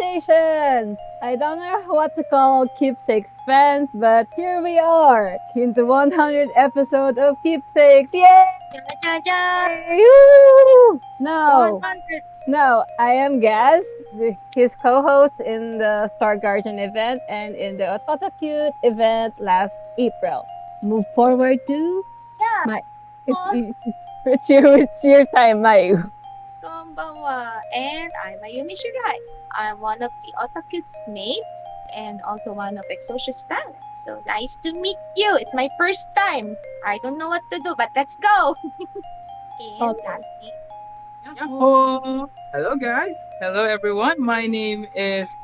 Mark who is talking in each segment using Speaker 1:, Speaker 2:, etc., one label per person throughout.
Speaker 1: I don't know what to call Keepsakes fans, but here we are in the 100 episode of Keepsakes. Yay! No, no, I am Gaz, his co-host in the Star Guardian event and in the Otota Cute event last April. Move forward to
Speaker 2: Yeah.
Speaker 1: it's, it's, it's your it's your time, Mayu.
Speaker 2: Konbanwa. And I'm Ayumi Shirai. I'm one of the Otaku's mates and also one of Exocious talent. So nice to meet you. It's my first time. I don't know what to do, but let's go. and
Speaker 1: Okay.
Speaker 2: lastly,
Speaker 3: Yahoo! Hello guys! Hello everyone! My name is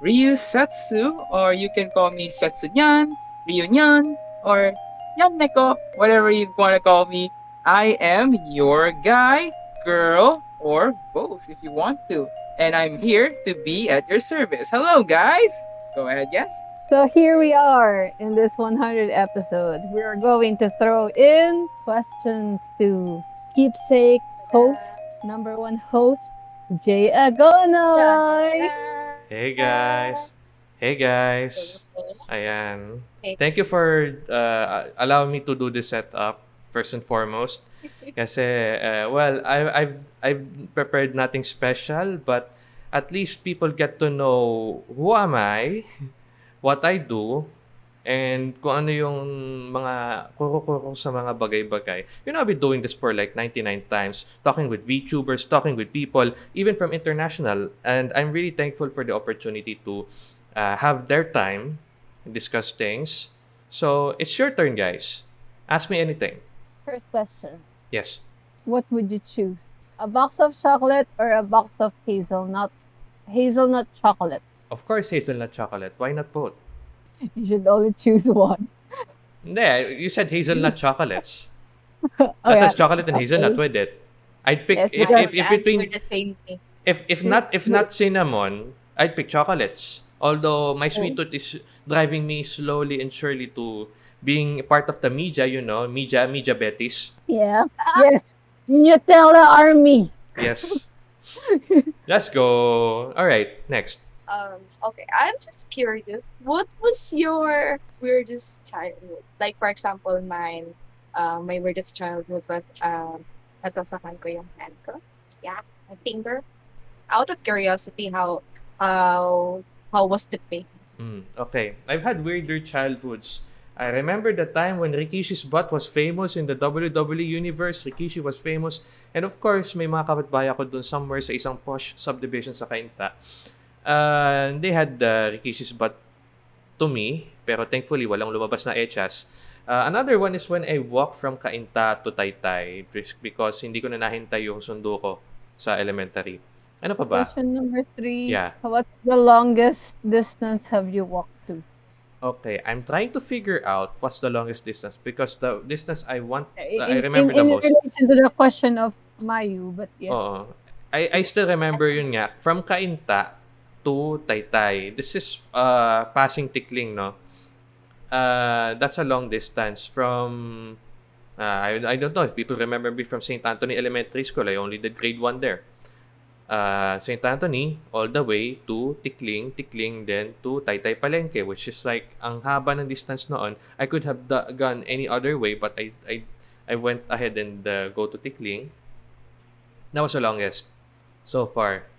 Speaker 3: Ryu Setsu, or you can call me Setsunyan, Ryunyan, or Yanmeko, whatever you want to call me. I am your guy, girl, or both if you want to. And I'm here to be at your service. Hello guys! Go ahead, yes?
Speaker 1: So here we are in this 100 episode. We are going to throw in questions to keepsake host, number one host, Jay Agonoy.
Speaker 4: Hey guys. Hey guys. Ayan. Thank you for uh, allowing me to do this setup first and foremost. Kasi uh, well, I I've I've prepared nothing special, but at least people get to know who am I, what I do, and kung ano yung mga kuro-kuro sa mga bagay-bagay. You know, I've been doing this for like 99 times, talking with VTubers, talking with people, even from international. And I'm really thankful for the opportunity to uh, have their time discuss things. So it's your turn, guys. Ask me anything.
Speaker 1: First question.
Speaker 4: Yes.
Speaker 1: What would you choose? A box of chocolate or a box of hazelnuts? Hazelnut chocolate.
Speaker 4: Of course, hazelnut chocolate. Why not both?
Speaker 1: You should only choose one.
Speaker 4: Hindi, you said hazelnut chocolates.
Speaker 1: Oh,
Speaker 4: That
Speaker 1: yeah.
Speaker 4: has chocolate and hazelnut with it. I'd pick
Speaker 1: Yes,
Speaker 4: if, if, if
Speaker 2: answer
Speaker 4: between
Speaker 2: the same thing.
Speaker 4: if if not if not cinnamon, I'd pick chocolates. Although my oh. sweet tooth is driving me slowly and surely to being part of the media, you know, media media betis.
Speaker 1: Yeah. Yes. Nutella army.
Speaker 4: Yes. Let's go. All right, next.
Speaker 2: Um, okay, I'm just curious. What was your weirdest childhood? Like, for example, mine, uh, my weirdest childhood was, um, natasakan ko yung hand ko. Yeah, my finger. Out of curiosity, how, how, how was the pain?
Speaker 4: Mm, okay. I've had weirder childhoods. I remember the time when Rikishi's butt was famous in the WWE universe. Rikishi was famous. And of course, may mga kapitbahay ako dun somewhere sa isang posh subdivision sa Cainta. Uh, they had uh, Rikishi's butt to me. Pero thankfully, walang lumabas na echas. Uh, another one is when I walked from Cainta to Taytay because hindi ko na nahintay yung sundo ko sa elementary. Ano pa ba?
Speaker 1: Question number three.
Speaker 4: Yeah.
Speaker 1: What's the longest distance have you walked?
Speaker 4: Okay, I'm trying to figure out what's the longest distance because the distance I want,
Speaker 1: In,
Speaker 4: I remember
Speaker 1: in,
Speaker 4: the
Speaker 1: in
Speaker 4: most.
Speaker 1: relation to the question of Mayu, but yeah.
Speaker 4: Oo. I, I still remember yun nga, from Cainta to Taytay. This is uh, passing Tikling, no? Uh, that's a long distance from, uh, I, I don't know if people remember me from St. Anthony Elementary School. I only did grade 1 there. Uh, St. Anthony all the way to Tikling, Tikling then to Taytay Palengke, which is like ang haba ng distance noon. I could have da- gone any other way, but I I I went ahead and uh, go to Tikling. That was the longest so far.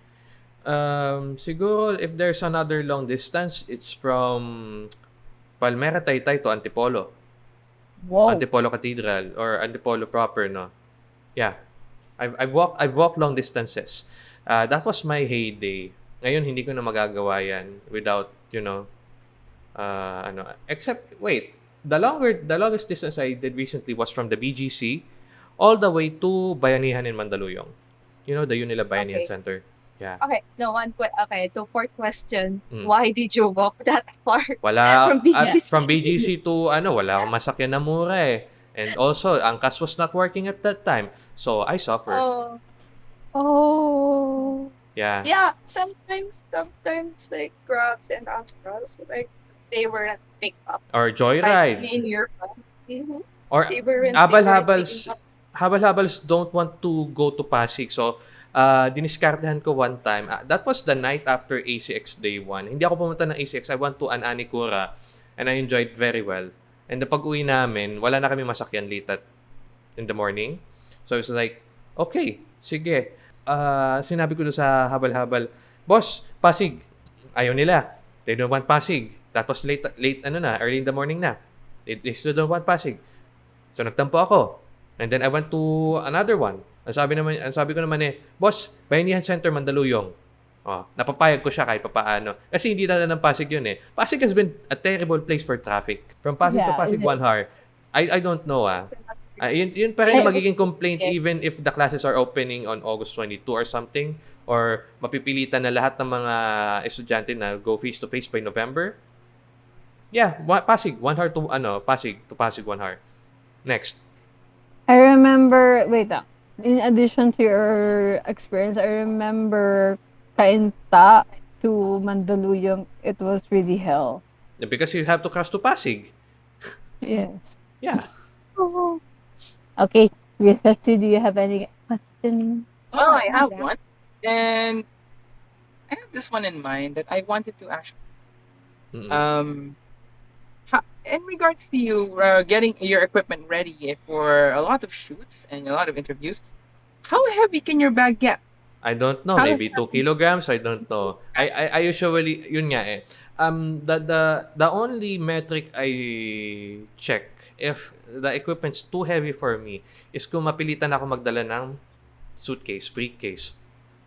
Speaker 4: Um, siguro if there's another long distance, it's from Palmera Taytay to Antipolo.
Speaker 1: Whoa.
Speaker 4: Antipolo Cathedral or Antipolo proper, no? Yeah. I've, I've walked I've walked long distances. Uh, that was my heyday. Ngayon hindi ko na magagawa yan without, you know, uh, ano, except wait, the longer the longest distance I did recently was from the BGC all the way to Bayanihan in Mandaluyong. You know, the Unila Bayanihan
Speaker 2: Okay.
Speaker 4: Center. Yeah.
Speaker 2: Okay, no one. Que- okay, so fourth question:
Speaker 4: Mm.
Speaker 2: Why did you walk that far?
Speaker 4: Wala
Speaker 2: From
Speaker 4: at-
Speaker 2: BGC.
Speaker 4: from BGC to ano, wala akong masakyan na mura eh. And also, Angkas was not working at that time. So I suffered.
Speaker 2: Oh,
Speaker 1: Oh.
Speaker 4: Yeah.
Speaker 2: yeah. Sometimes, sometimes like grabs and astros, like they weren't picked up.
Speaker 4: Or
Speaker 2: Like
Speaker 4: joyride.
Speaker 2: me and your friend. Mhm.
Speaker 4: Or
Speaker 2: They they weren't
Speaker 4: habal-habals habal-habals don't want to go to Pasig. So uh, diniskartehan ko one time. Ah, that was the night after ACX Day 1. Hindi ako pumunta ng ACX. I went to an Anikura and I enjoyed very well. And pag uwi namin, wala na kami masakyan late at in the morning. So I was like, okay, sige. Ah, sinabi ko sa habal-habal, Boss, Pasig. Ayaw nila. They don't want Pasig. That was late, late ano na, early in the morning na. They, they still don't want Pasig. So nagtampo ako. And then I went to another one. Ang sabi naman, ang sabi ko naman eh, Boss, Bayanihan Center Mandaluyong. Oh, napapayag ko siya kahit papaano. Kasi hindi na ng Pasig yun eh. Pasig has been a terrible place for traffic. From Pasig to
Speaker 1: Yeah,
Speaker 4: Pasig,
Speaker 1: it is.
Speaker 4: one hour. I, I don't know ah. Ah, yun, yun pa rin magiging complaint even if the classes are opening on August 22 or something or mapipilitan na lahat ng mga estudyante na go face to face by November. Yeah, Pasig, one hour to ano, Pasig to Pasig one hour. Next.
Speaker 1: I remember, wait ah. In addition to your experience, I remember Kainta to Mandaluyong. It was really hell.
Speaker 4: Because you have to cross to Pasig.
Speaker 1: Yes.
Speaker 4: Yeah.
Speaker 1: Okay. yes, Risetsu, do you have any question?
Speaker 3: Well, I have
Speaker 2: yeah.
Speaker 3: one. And I have this one in mind that I wanted to ask.
Speaker 4: Mm-mm.
Speaker 3: um ha- in regards to you uh, getting your equipment ready for a lot of shoots and a lot of interviews how heavy can your bag get
Speaker 4: I don't know,
Speaker 3: How
Speaker 4: maybe 2 kilograms, I don't know. I, I I usually yun nga eh. Um the the the only metric I check if the equipment's too heavy for me is kung mapilitan ako magdala ng suitcase, briefcase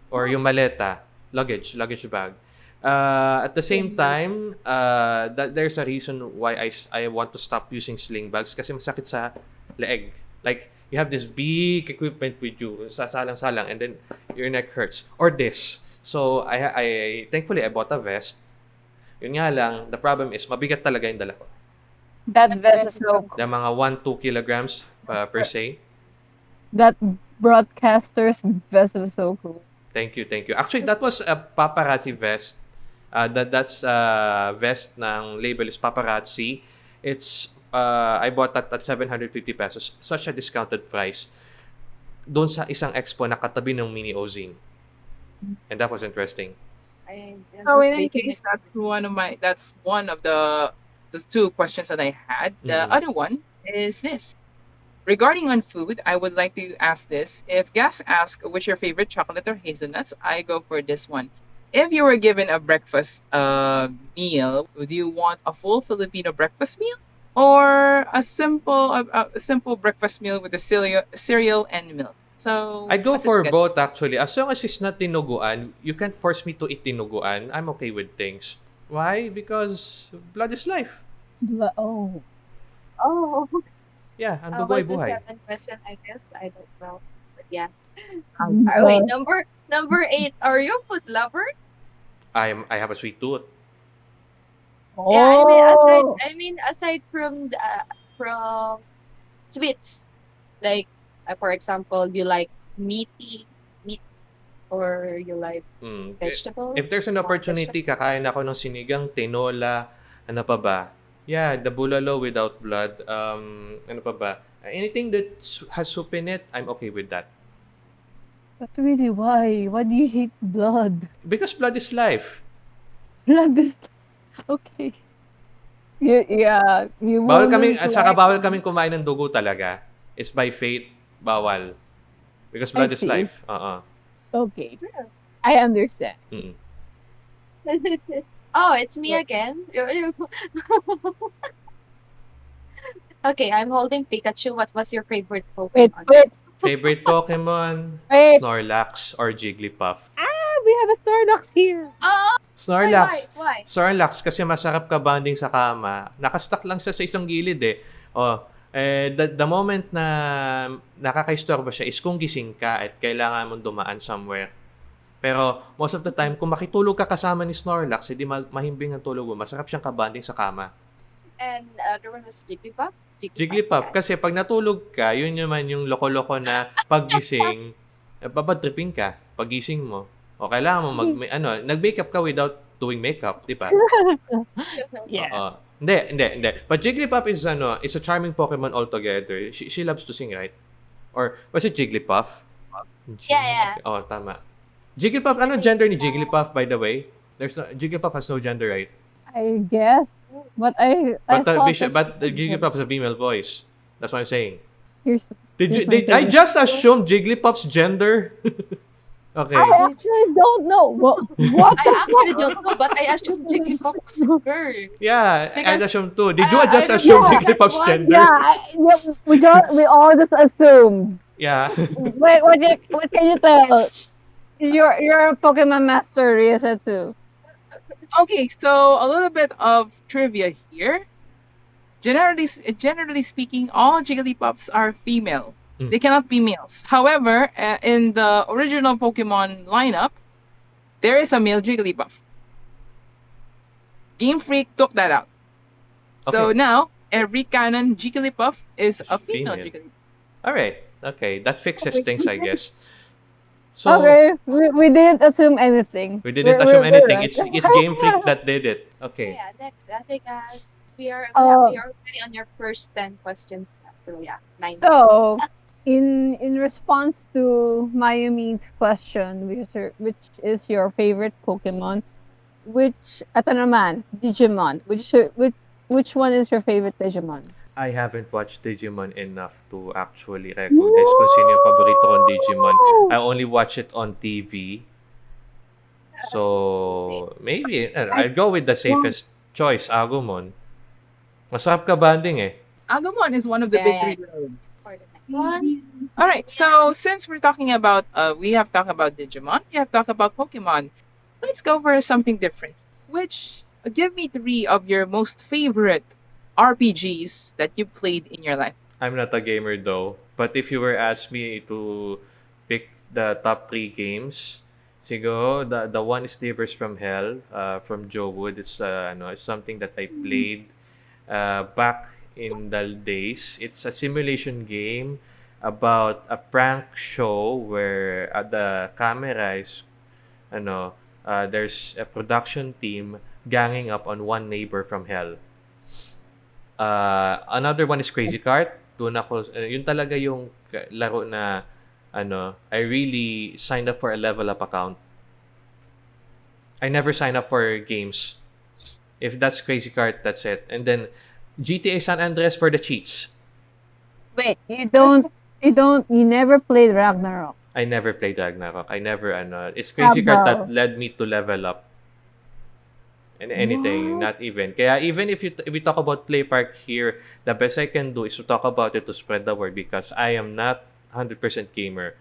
Speaker 4: or yung maleta, luggage, luggage bag. Uh, at the same time, uh, that there's a reason why I, I want to stop using sling bags kasi masakit sa leeg. Like, you have this big equipment with you, sasalang-salang, and then your neck hurts. Or this. So, I, I thankfully, I bought a vest. Yun nga lang, the problem is, mabigat talaga yung dala ko.
Speaker 1: That vest is so cool.
Speaker 4: The mga 1-2 kilograms uh, per se.
Speaker 1: That broadcaster's vest was so cool.
Speaker 4: Thank you, thank you. Actually, that was a paparazzi vest. Uh, that that's uh, vest ng label is paparazzi. It's uh, I bought that at 750 pesos. Such a discounted price. Doon sa isang expo na katabi ng mini Ozine. And that was interesting.
Speaker 2: I,
Speaker 3: so in any case that's one of my that's one of the the two questions that i had the
Speaker 4: Mhm.
Speaker 3: other one is this regarding on food i would like to ask this if guests ask what's your favorite chocolate or hazelnuts i go for this one if you were given a breakfast uh, meal would you want a full filipino breakfast meal or a simple a, a simple breakfast meal with a cereal cereal and milk so
Speaker 4: I'd go for both actually. As long as it's not dinuguan, you can't force me to eat dinuguan. I'm okay with things. Why? Because blood is life.
Speaker 1: Diba? Oh.
Speaker 2: Oh,
Speaker 4: Yeah, ang
Speaker 2: uh,
Speaker 4: dugo
Speaker 2: what's the
Speaker 4: buhay.
Speaker 2: seventh question? I guess I don't know. But yeah. Uh, wait,
Speaker 1: uh,
Speaker 2: number number eight. Are you a food lover?
Speaker 4: I'm I have a sweet tooth.
Speaker 2: Yeah, I mean aside
Speaker 1: Oh.
Speaker 2: I mean aside from the from sweets, like uh, for example, you like meaty meat or you like
Speaker 4: Mm.
Speaker 2: vegetables.
Speaker 4: If there's an opportunity, kakain ako ng sinigang, tinola, ano pa ba? Yeah, the bulalo without blood. Um, ano pa ba? Anything that has soup in it, I'm okay with that.
Speaker 1: But really, why? Why do you hate blood?
Speaker 4: Because blood is life.
Speaker 1: Blood is okay. Yeah, yeah. You
Speaker 4: Bawal kami, saka
Speaker 1: like-
Speaker 4: bawal kaming kumain ng dugo talaga. It's by fate, bawal. Because blood
Speaker 1: I
Speaker 4: is
Speaker 1: see.
Speaker 4: life. Uh-uh.
Speaker 1: Okay, I understand.
Speaker 4: Mm-mm.
Speaker 2: oh, it's me again. You- you- okay, I'm holding Pikachu. What was your favorite
Speaker 1: Wait,
Speaker 2: Pokemon?
Speaker 1: wait.
Speaker 4: Favorite Pokemon?
Speaker 1: Wait.
Speaker 4: Snorlax or Jigglypuff?
Speaker 1: Ah, we have a Snorlax here.
Speaker 2: Oh, why,
Speaker 4: Snorlax.
Speaker 2: why, why?
Speaker 4: Snorlax kasi masarap ka bonding sa kama. Nakastuck lang siya sa isang gilid eh. Oh, eh, the, the moment na nakaka-istorbo siya is kung gising ka at kailangan mong dumaan somewhere. Pero most of the time, kung makitulog ka kasama ni Snorlax, hindi ma- mahimbing ang tulog mo. Masarap siyang kabanding sa kama.
Speaker 2: And uh, the one was Jigglypuff?
Speaker 4: Jigglypuff,
Speaker 2: okay.
Speaker 4: kasi pag natulog ka, yun naman yung loko-loko na paggising, eh, babatripin ka pagising mo. O kailangan mo mag, may, ano, nag-makeup ka without doing makeup, di ba?
Speaker 1: Yeah.
Speaker 4: Oo. Hindi, hindi, hindi. But Jigglypuff is ano, is a charming Pokemon altogether. She, she loves to sing, right? Or was it Jigglypuff?
Speaker 2: Yeah, yeah.
Speaker 4: Oh, tama. Jigglypuff, ano gender ni Jigglypuff, by the way? There's no, Jigglypuff has no gender, right?
Speaker 1: I guess. But I I
Speaker 4: But, uh,
Speaker 1: thought
Speaker 4: Bishop, but the Jigglypuff has a female voice. That's what I'm saying.
Speaker 1: Here's,
Speaker 4: Did you,
Speaker 1: Here's
Speaker 4: did, I just assumed Jigglypuff's gender? okay.
Speaker 1: I actually don't know. What what
Speaker 2: I actually
Speaker 1: fuck?
Speaker 2: don't know, but I assumed Jigglypuff was a girl.
Speaker 4: Yeah, I
Speaker 2: Because-
Speaker 4: assumed too. Did you
Speaker 2: I- I
Speaker 4: just
Speaker 2: don't
Speaker 4: assume
Speaker 1: know that
Speaker 4: Jigglypuff's
Speaker 2: one.
Speaker 4: gender?
Speaker 1: Yeah, I, yeah, we just we all just assume.
Speaker 4: Yeah.
Speaker 1: Wait, what you, what can you tell? You're you're a Pokemon master, Ryosetsu.
Speaker 3: Okay, so a little bit of trivia here. Generally, s- generally speaking, all Jigglypuffs are female.
Speaker 4: Mm.
Speaker 3: They cannot be males. However, uh, in the original Pokemon lineup, there is a male Jigglypuff. Game Freak took that out. So now every canon Jigglypuff is a female,
Speaker 4: female.
Speaker 3: Jigglypuff.
Speaker 4: All right. Okay, that fixes things, I guess. So
Speaker 1: okay, we, we didn't assume anything.
Speaker 4: we didn't
Speaker 1: We're-
Speaker 4: assume
Speaker 1: we're- we're
Speaker 4: anything.
Speaker 1: right.
Speaker 4: It's it's Game Freak that did it. Okay.
Speaker 2: Yeah, next. I think uh, we are yeah, we are already on your first ten questions. So yeah, nine.
Speaker 1: So, in in response to Mayumi's question, which is your, which is your favorite Pokemon, which ito naman, Digimon, which which which one is your favorite Digimon?
Speaker 4: I haven't watched Digimon enough to actually recognize kung sino yung paborito kong Digimon. I only watch it on TV. So, maybe, I'll go with the safest choice, Agumon. Masarap ka banding eh.
Speaker 3: Agumon is one of the big
Speaker 2: Yeah.
Speaker 3: three.
Speaker 2: For one.
Speaker 3: All right. So since we're talking about, uh, we have talked about Digimon, we have talked about Pokemon. Let's go for something different. Which give me three of your most favorite RPGs that you played in your life.
Speaker 4: I'm not a gamer though. But if you were asked me to pick the top three games, siguro the the one is Slivers from Hell, uh, from JoWood. It's uh, ano, it's something that I played uh, back in the days. It's a simulation game about a prank show where uh, the camera is ano, uh, there's a production team ganging up on one neighbor from hell. Uh, another one is Crazy Kart. Doon ako, uh, yun talaga yung laro na, ano, I really signed up for a level up account. I never sign up for games. If that's Crazy Kart, that's it. And then, GTA San Andreas for the cheats.
Speaker 1: Wait, you don't you don't you never played Ragnarok.
Speaker 4: I never played Ragnarok. I never, ano, it's Crazy Kart that led me to level up. And anything, not even. Kaya even if you if we talk about Play Park here, the best I can do is to talk about it to spread the word because I am not 100% gamer.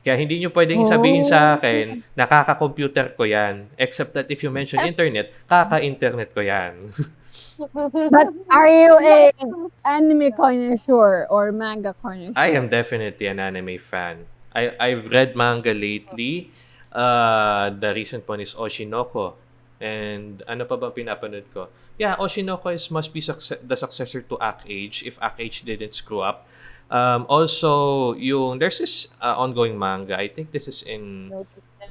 Speaker 4: Kaya hindi nyo pwedeng sabihin sa akin, nakaka-computer ko yan. Except that if you mention internet, kaka-internet ko yan.
Speaker 1: But are you a anime connoisseur or manga connoisseur?
Speaker 4: I am definitely an anime fan. I I've read manga lately. Uh, the recent one is Oshinoko. And ano pa ba pinapanood ko? Yeah, Oshinoko is must be succe- the successor to Act Age if Act Age didn't screw up. Um, also, yung there's this uh, ongoing manga. I think this is in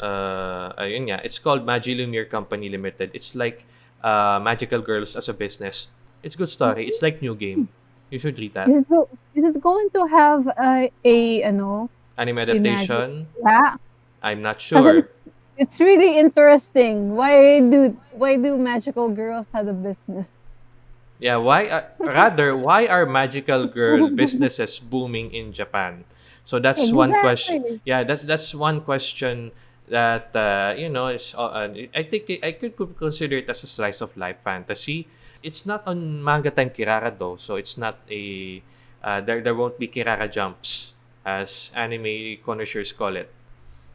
Speaker 4: uh, ayun nga. It's called Magilumiere Company Limited. It's like uh, Magical Girls as a business. It's good story. It's like new game. You should read that.
Speaker 1: Is it, go- is it going to have a, a ano?
Speaker 4: Anime adaptation.
Speaker 1: Yeah,
Speaker 4: I'm not sure.
Speaker 1: it's really interesting. Why do why do magical girls have a business?
Speaker 4: Yeah, why uh, rather why are magical girl businesses booming in Japan? So that's one question. Yeah, that's that's one question that uh, you know is uh, I think I could consider it as a slice of life fantasy. It's not on manga time Kirara though, so it's not a uh, there there won't be Kirara jumps as anime connoisseurs call it.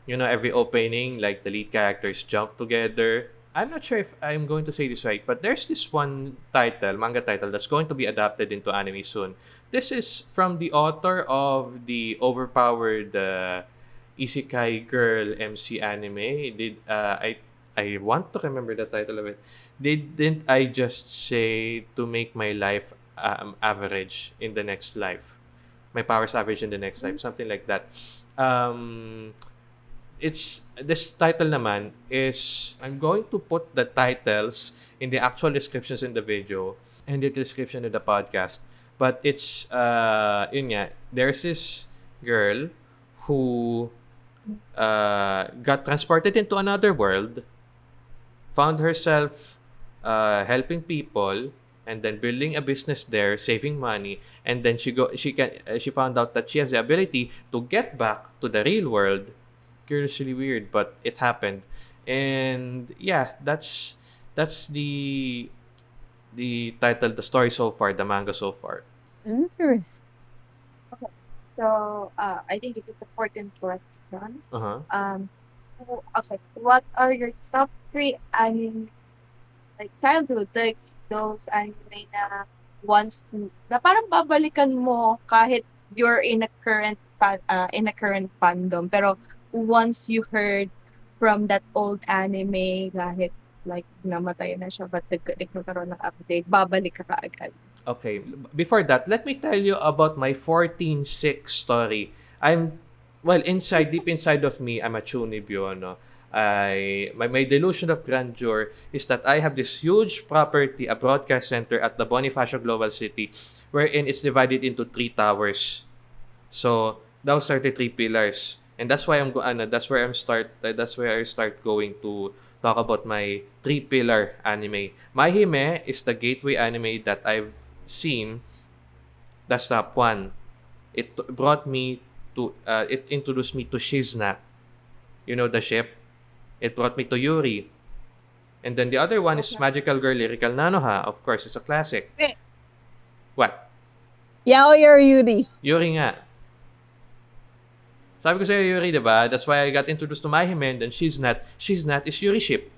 Speaker 4: You know, every opening like the lead characters jump together. I'm not sure if I'm going to say this right, but there's this one title, manga title, that's going to be adapted into anime soon. This is from the author of the overpowered uh, Isekai Girl MC anime. Did uh, I I want to remember the title of it. Didn't I just say to make my life um, average in the next life? My powers average in the next life, something like that. Um, it's this title naman is I'm going to put the titles in the actual descriptions in the video and the description of the podcast. But it's uh yun nga, there's this girl who uh, got transported into another world, found herself uh, helping people, and then building a business there, saving money, and then she go she can uh, she found out that she has the ability to get back to the real world. Curiously weird, but it happened, and yeah, that's that's the the title, the story so far, the manga so far.
Speaker 1: Interesting. Okay.
Speaker 2: So, uh, I think it is an important question.
Speaker 4: Uh huh.
Speaker 2: Um, okay, what are your top three anime, like childhood, like those anime na once, na parang babalikan mo kahit you're in a current, uh, in a current fandom, pero once you heard from that old anime, kahit like namatay na siya, but nag- nagkaroon ng update, babalik ka kaagad.
Speaker 4: Okay, before that, let me tell you about my 14-6 story. I'm, well, inside, deep inside of me, I'm a chunibyo, no? I, my, my delusion of grandeur is that I have this huge property, a broadcast center at the Bonifacio Global City, wherein it's divided into three towers. So, those are the three pillars. And that's why I'm ano, that's where I'm start uh, that's where I start going to talk about my three pillar anime. My Hime is the gateway anime that I've seen. That's top one. It brought me to uh, it introduced me to ShizNat. You know the ship. It brought me to Yuri. And then the other one is Magical Girl Lyrical Nanoha. Of course, it's a classic.
Speaker 2: Eh.
Speaker 4: What?
Speaker 1: Yaoi or Yuri?
Speaker 4: Yuri nga. Sabi ko sa'yo, Yuri, di ba? That's why I got introduced to My Hime, and then ShizNat. She's not is Yuri ship.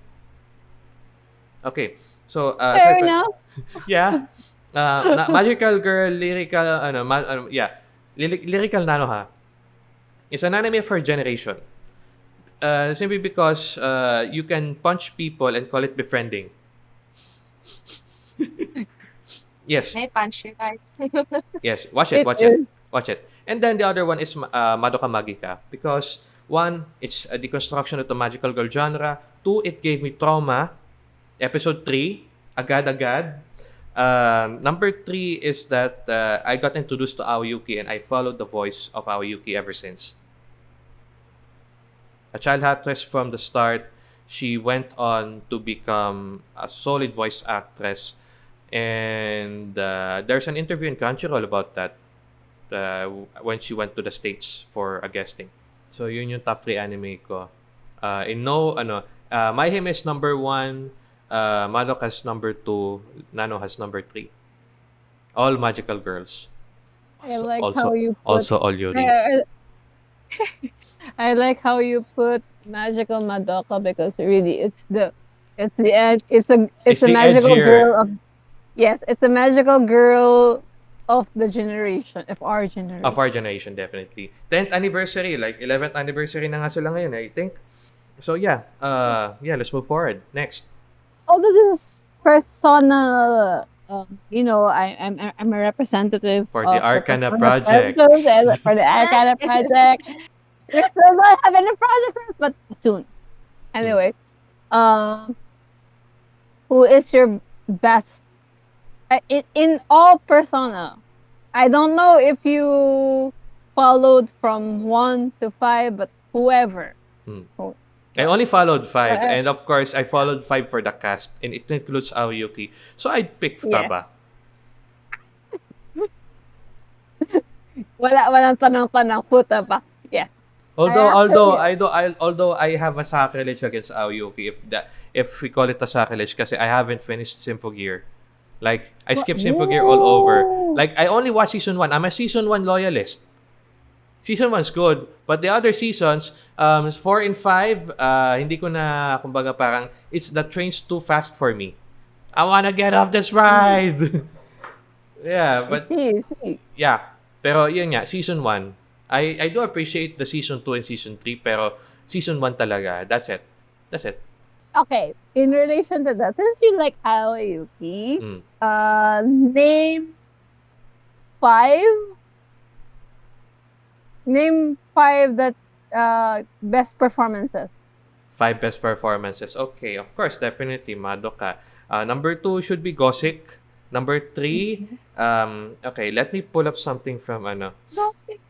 Speaker 4: Okay. So, uh,
Speaker 1: Fair enough.
Speaker 4: yeah. Uh, na- magical girl, lyrical, ano, ma- ano yeah. Lyri- lyrical Nanoha is an anime for generation. Uh, simply because uh, you can punch people and call it befriending. yes,
Speaker 2: May punch you guys.
Speaker 4: yes. Watch it, watch it, Watch it. And then the other one is uh, Madoka Magica because one, it's a deconstruction of the magical girl genre. Two, it gave me trauma. Episode three, agad agad. Um, number three is that uh, I got introduced to Aoi Yuki and I followed the voice of Aoi Yuki ever since. A child actress from the start, she went on to become a solid voice actress. And uh, there's an interview in Crunchyroll about that uh, when she went to the States for a guesting. So, yun yung top 3 anime ko. Uh, in no, ano, uh, My Hime is number 1, uh, Madoka's number 2, Nanoha's number 3. All magical girls.
Speaker 1: I like
Speaker 4: also,
Speaker 1: how you put
Speaker 4: also all Yuri.
Speaker 1: I, I- I like how you put magical Madoka because really it's the it's the ed- it's a
Speaker 4: It's
Speaker 1: it's, a magical
Speaker 4: edgier.
Speaker 1: girl of yes it's a magical girl of the generation of our generation.
Speaker 4: Of our generation, definitely. 10th anniversary, like 11th anniversary na nga sila ngayon, I think. So, yeah. Uh, yeah, let's move forward. Next.
Speaker 1: Although this is personal, um, you know, I, I'm I'm a representative
Speaker 4: For the
Speaker 1: of
Speaker 4: Arcana
Speaker 1: Persona
Speaker 4: Project.
Speaker 1: Frescos and for the Arcana project. We're still not having a project, but soon. Anyway, um, who is your best uh, in in all Persona? I don't know if you followed from one to five, but whoever.
Speaker 4: I only followed five, and of course, I followed five for the cast, and it includes Aoyuki. So I'd pick
Speaker 1: Yeah.
Speaker 4: Futaba.
Speaker 1: Wala walang tanong-tanong puta pa.
Speaker 4: Although,
Speaker 1: I
Speaker 4: although, I do, I, although I have a sacrilege against Aoyuki, if that, if we call it a sacrilege, kasi I haven't finished Symphogear. Like, I skipped Symphogear all over. Like, I only watched season 1. I'm a season 1 loyalist. Season 1's good, but the other seasons, um, 4 and 5, uh, hindi ko na, kumbaga parang, it's the train's too fast for me. I wanna get off this ride! yeah,
Speaker 1: I
Speaker 4: but,
Speaker 1: see, I see.
Speaker 4: yeah. Pero yun nga, season 1, I, I do appreciate the season 2 and season 3, pero season 1 talaga, that's it. That's it.
Speaker 1: Okay, in relation to that, since you like Aoyuki,
Speaker 4: Mm.
Speaker 1: uh, name five. Name five that uh best performances.
Speaker 4: Five best performances. Okay, of course, definitely Madoka. Uh, number two should be Gothic. Number three, um, okay, let me pull up something from ano.
Speaker 2: Gossip.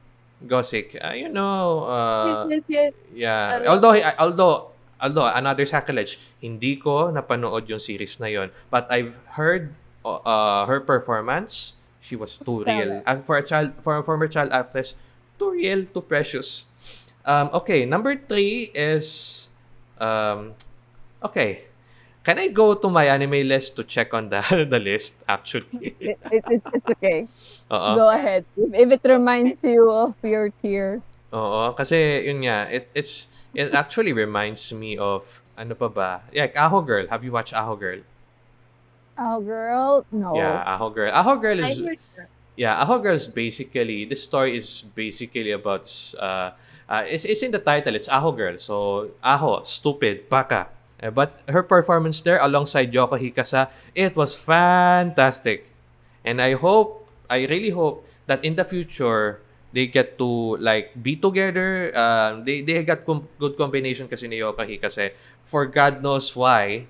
Speaker 4: Gosik, uh, you know, uh,
Speaker 2: yes, yes, yes.
Speaker 4: yeah. Although, although, although, another sacrilege, hindi ko napanood yung series na yon. But I've heard uh, her performance. She was too real. And for a child, for a former child actress, too real, too precious. Um, okay, number three is, um, okay. Can I go to my anime list to check on the the list? Actually,
Speaker 1: It, it, it, it's okay.
Speaker 4: oo.
Speaker 1: Go ahead. If, if it reminds you of your tears.
Speaker 4: Oo, kasi yun nga, it it's it actually reminds me of ano pa ba? Like Aho Girl. Have you watched Aho Girl?
Speaker 1: Oh, girl. No.
Speaker 4: Yeah, Aho Girl. Aho Girl
Speaker 2: I
Speaker 4: is
Speaker 2: heard that.
Speaker 4: Yeah, Aho Girl is basically the story is basically about uh, uh it's it's in the title. It's Aho Girl. So Aho, stupid, baka. Uh, But her performance there alongside Yoko Hikasa, it was fantastic. And I hope, I really hope that in the future they get to like be together. Um, they they got com- good combination kasi ni Yoko Hikase. For God knows why.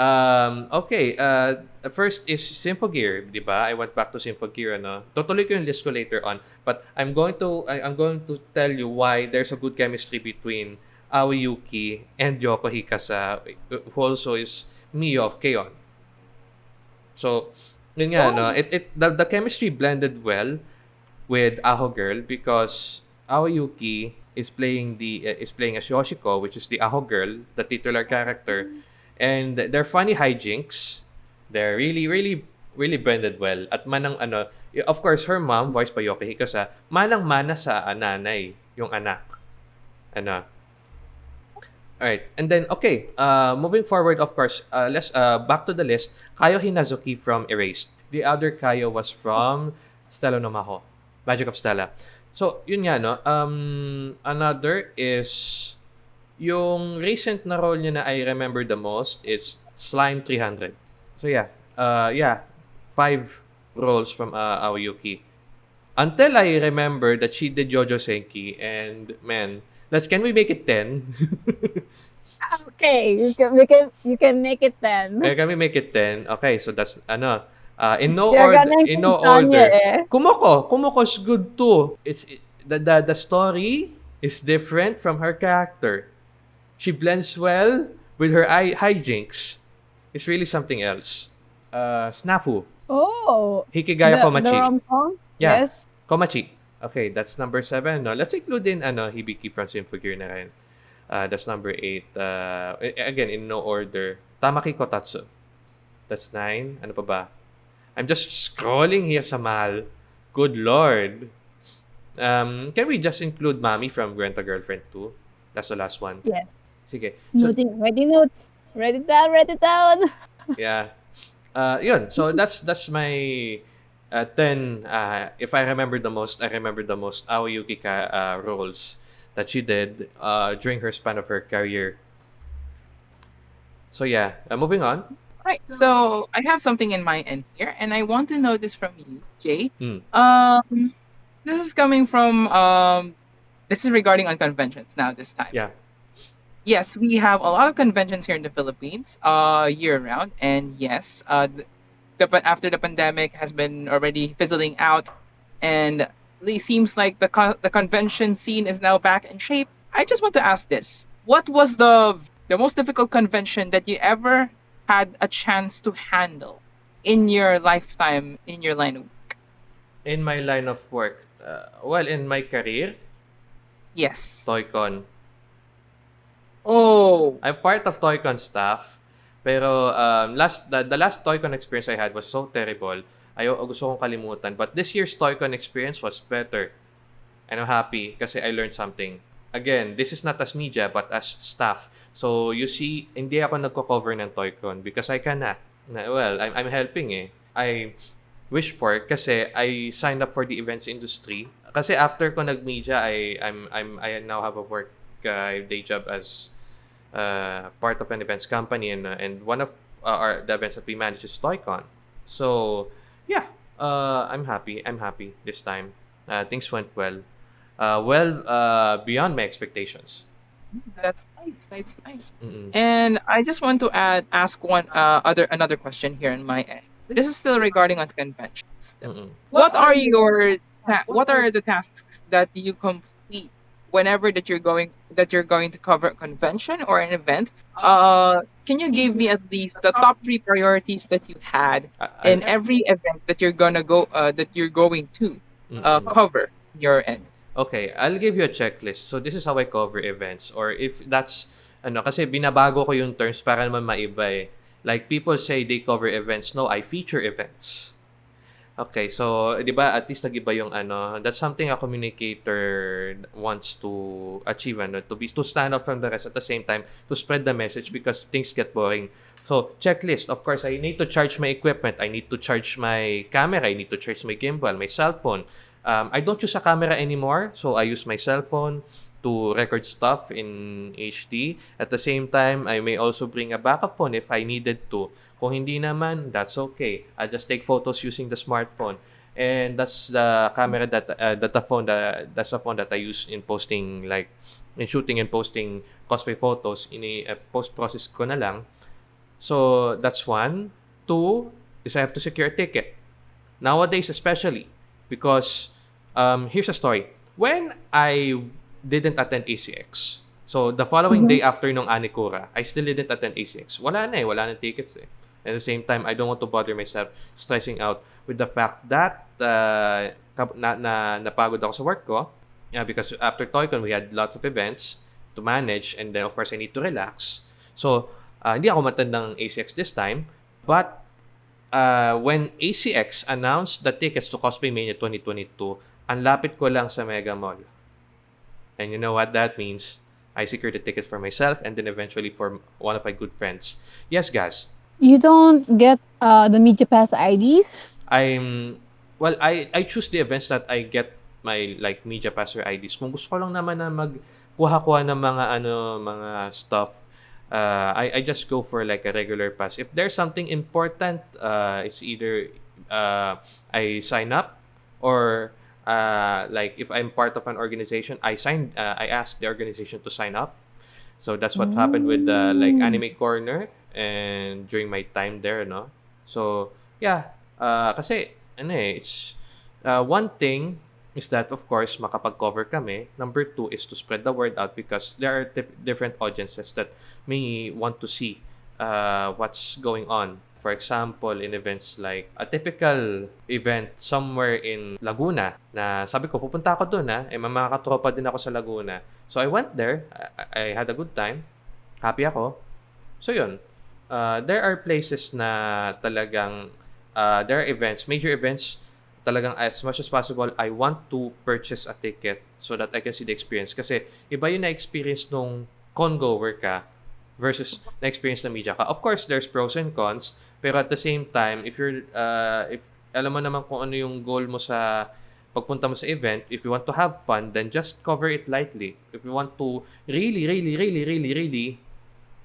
Speaker 4: Um, okay, uh, first is Symphogear, di ba? I went back to Symphogear, ano? Tutuloy ko yung list ko later on. But I'm going to, I, I'm going to tell you why there's a good chemistry between Aoi Yuki and Yoko Hikasa, who also is Mio of K-On. So, yun nga, no? It, it, the, the chemistry blended well with Aho Girl because Aoi Yuki is playing the uh, is playing as Yoshiko, which is the Aho Girl, the titular character, and their funny hijinks, they're really really really blended well. At manang ano, of course, her mom, voiced by Yoki Hikasa, manang mana sa nanay, yung anak. Ano, Alright, and then okay, uh, moving forward, of course, uh, let's uh, back to the list. Kayo Hinazuki from Erased. The other Kayo was from Stella no Maho, Magic of Stella. So, yun nga, no? Um, another is yung recent na role niya na I remember the most is Slime 300. So, yeah. Uh, yeah. Five roles from uh, Aoi Yuki. Until I remember that she did Youjo Senki and man, let's can we make it 10?
Speaker 1: Okay, you can, we can, you can make it then.
Speaker 4: Eh, can we make it 10? Okay, so that's ano, uh, in no
Speaker 1: You're
Speaker 4: order, in no order.
Speaker 1: eh.
Speaker 4: Kumoko, Kumoko's good too. It's it, the, the the story is different from her character. She blends well with her eye hijinks. It's really something else. Uh, Snafu,
Speaker 1: Oh.
Speaker 4: Hikigaya
Speaker 1: the,
Speaker 4: Komachi.
Speaker 1: The rom-com?
Speaker 4: Yeah.
Speaker 1: Yes.
Speaker 4: Komachi. Okay, that's number seven. No, let's include in ano Hibiki from Symphogear na rin. Uh, that's number eight. Uh, again, in no order. Tamaki Kotatsu. That's nine. Ano pa ba? I'm just scrolling here sa mal. Good lord. Um, can we just include Mami from Granta Girlfriend 2? That's the last one.
Speaker 1: Yes.
Speaker 4: Sige. So,
Speaker 1: Noting, ready notes. Write it down, write it down.
Speaker 4: yeah. Uh, yun. So that's that's my uh, 10 uh, if I remember the most, I remember the most Aoi Yuki ka, uh, roles that she did uh, during her span of her career. So yeah, uh, moving on.
Speaker 3: Right. So I have something in my end here, and I want to know this from you, Jay.
Speaker 4: Hmm.
Speaker 3: Um, this is coming from um, this is regarding on conventions now. This time,
Speaker 4: Yeah.
Speaker 3: Yes, we have a lot of conventions here in the Philippines, uh, year round, and yes, uh, the, after the pandemic has been already fizzling out, and it seems like the con- the convention scene is now back in shape. I just want to ask this: What was the the most difficult convention that you ever had a chance to handle in your lifetime in your line of work?
Speaker 4: In my line of work, uh, well, in my career,
Speaker 3: Yes.
Speaker 4: Toycon.
Speaker 3: Oh,
Speaker 4: I'm part of Toycon staff. Pero um, last the, the last Toycon experience I had was so terrible. Ayaw, gusto kong kalimutan. But this year's Toycon experience was better. And I'm happy kasi I learned something. Again, this is not as media but as staff. So you see, hindi ako nagko-cover ng Toycon because I cannot. Well, I'm, I'm helping eh. I wish for kasi I signed up for the events industry. Kasi after ko nag-media, I, I'm, I'm, I now have a work uh, day job as uh, part of an events company and, uh, and one of uh, our the events that we manage is Toycon. So yeah, uh, I'm happy. I'm happy this time. Uh, things went well. Uh, well uh, beyond my expectations.
Speaker 3: that's nice. That's nice.
Speaker 4: Mm-mm.
Speaker 3: And I just want to add ask one uh, other another question here in my end. This is still regarding on conventions.
Speaker 4: Mm-mm.
Speaker 3: What are your what are the tasks that you complete whenever that you're going that you're going to cover a convention or an event? Uh, can you give me at least the top three priorities that you had
Speaker 4: I- I-
Speaker 3: in every event that you're gonna go uh, that you're going to uh, cover your end?
Speaker 4: Okay, I'll give you a checklist. So this is how I cover events or if that's ano kasi binabago ko yung terms para naman maiba eh. Like people say they cover events. No, I feature events. Okay, so 'di ba at least nag-iba yung ano, that's something a communicator wants to achieve ano, to be to stand out from the rest at the same time to spread the message because things get boring. So, checklist. Of course, I need to charge my equipment. I need to charge my camera. I need to charge my gimbal, my cell phone. Um, I don't use a camera anymore, so I use my cell phone to record stuff in HD. At the same time, I may also bring a backup phone if I needed to. Kung hindi naman, that's okay. I'll just take photos using the smartphone. And that's the camera that uh, the phone that that's the phone that I use in posting like in shooting and posting cosplay photos in a post process ko na lang. So that's one. Two is I have to secure a ticket. Nowadays, especially because um, here's a story. When I didn't attend ACX, so the following day after nung Anikura, I still didn't attend ACX. Wala na eh, wala na tickets eh. At the same time, I don't want to bother myself stressing out with the fact that uh, na, na napagod ako sa work ko. Yeah, because after ToyCon, we had lots of events to manage and then of course I need to relax. So, uh, hindi ako matandang ACX this time. But uh, when ACX announced the tickets to Cosplay Mania 2022, ang lapit ko lang sa Mega Mall. And you know what that means? I secured the ticket for myself and then eventually for one of my good friends. Yes, guys.
Speaker 1: You don't get uh, the Media Pass IDs?
Speaker 4: I'm well I I choose the events that I get my like media passer IDs. Kung gusto ko lang naman na magkuha-kuha ng mga ano mga stuff uh, I I just go for like a regular pass. If there's something important, uh, it's either uh, I sign up or uh, like if I'm part of an organization, I sign uh, I ask the organization to sign up. So that's what happened with uh, like
Speaker 1: Mm.
Speaker 4: Anime Corner and during my time there, no. So yeah, uh, kasi ano eh, it's uh, one thing is that of course makapag-cover kami. Number two is to spread the word out because there are dif- different audiences that may want to see uh, what's going on. For example, in events like a typical event somewhere in Laguna na sabi ko pupunta ako doon ha, eh may mga katropa din ako sa Laguna. So I went there, I, I had a good time, happy ako. So yun, uh, there are places na talagang uh, there are events, major events talagang as much as possible, I want to purchase a ticket so that I can see the experience. Kasi iba yung na-experience nung con-goer ka versus na-experience na media ka. Of course, there's pros and cons, pero at the same time, if you're, uh, if alam mo naman kung ano yung goal mo sa pagpunta mo sa event, if you want to have fun, then just cover it lightly. If you want to really, really, really, really, really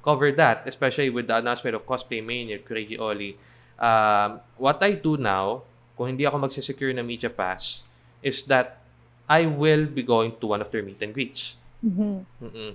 Speaker 4: cover that, especially with the announcement of Cosplay Mania, Crazy Oli, um, what I do now, kung hindi ako magsisecure na media pass, is that I will be going to one of their meet and greets.
Speaker 1: Mhm.
Speaker 4: Mm-mm.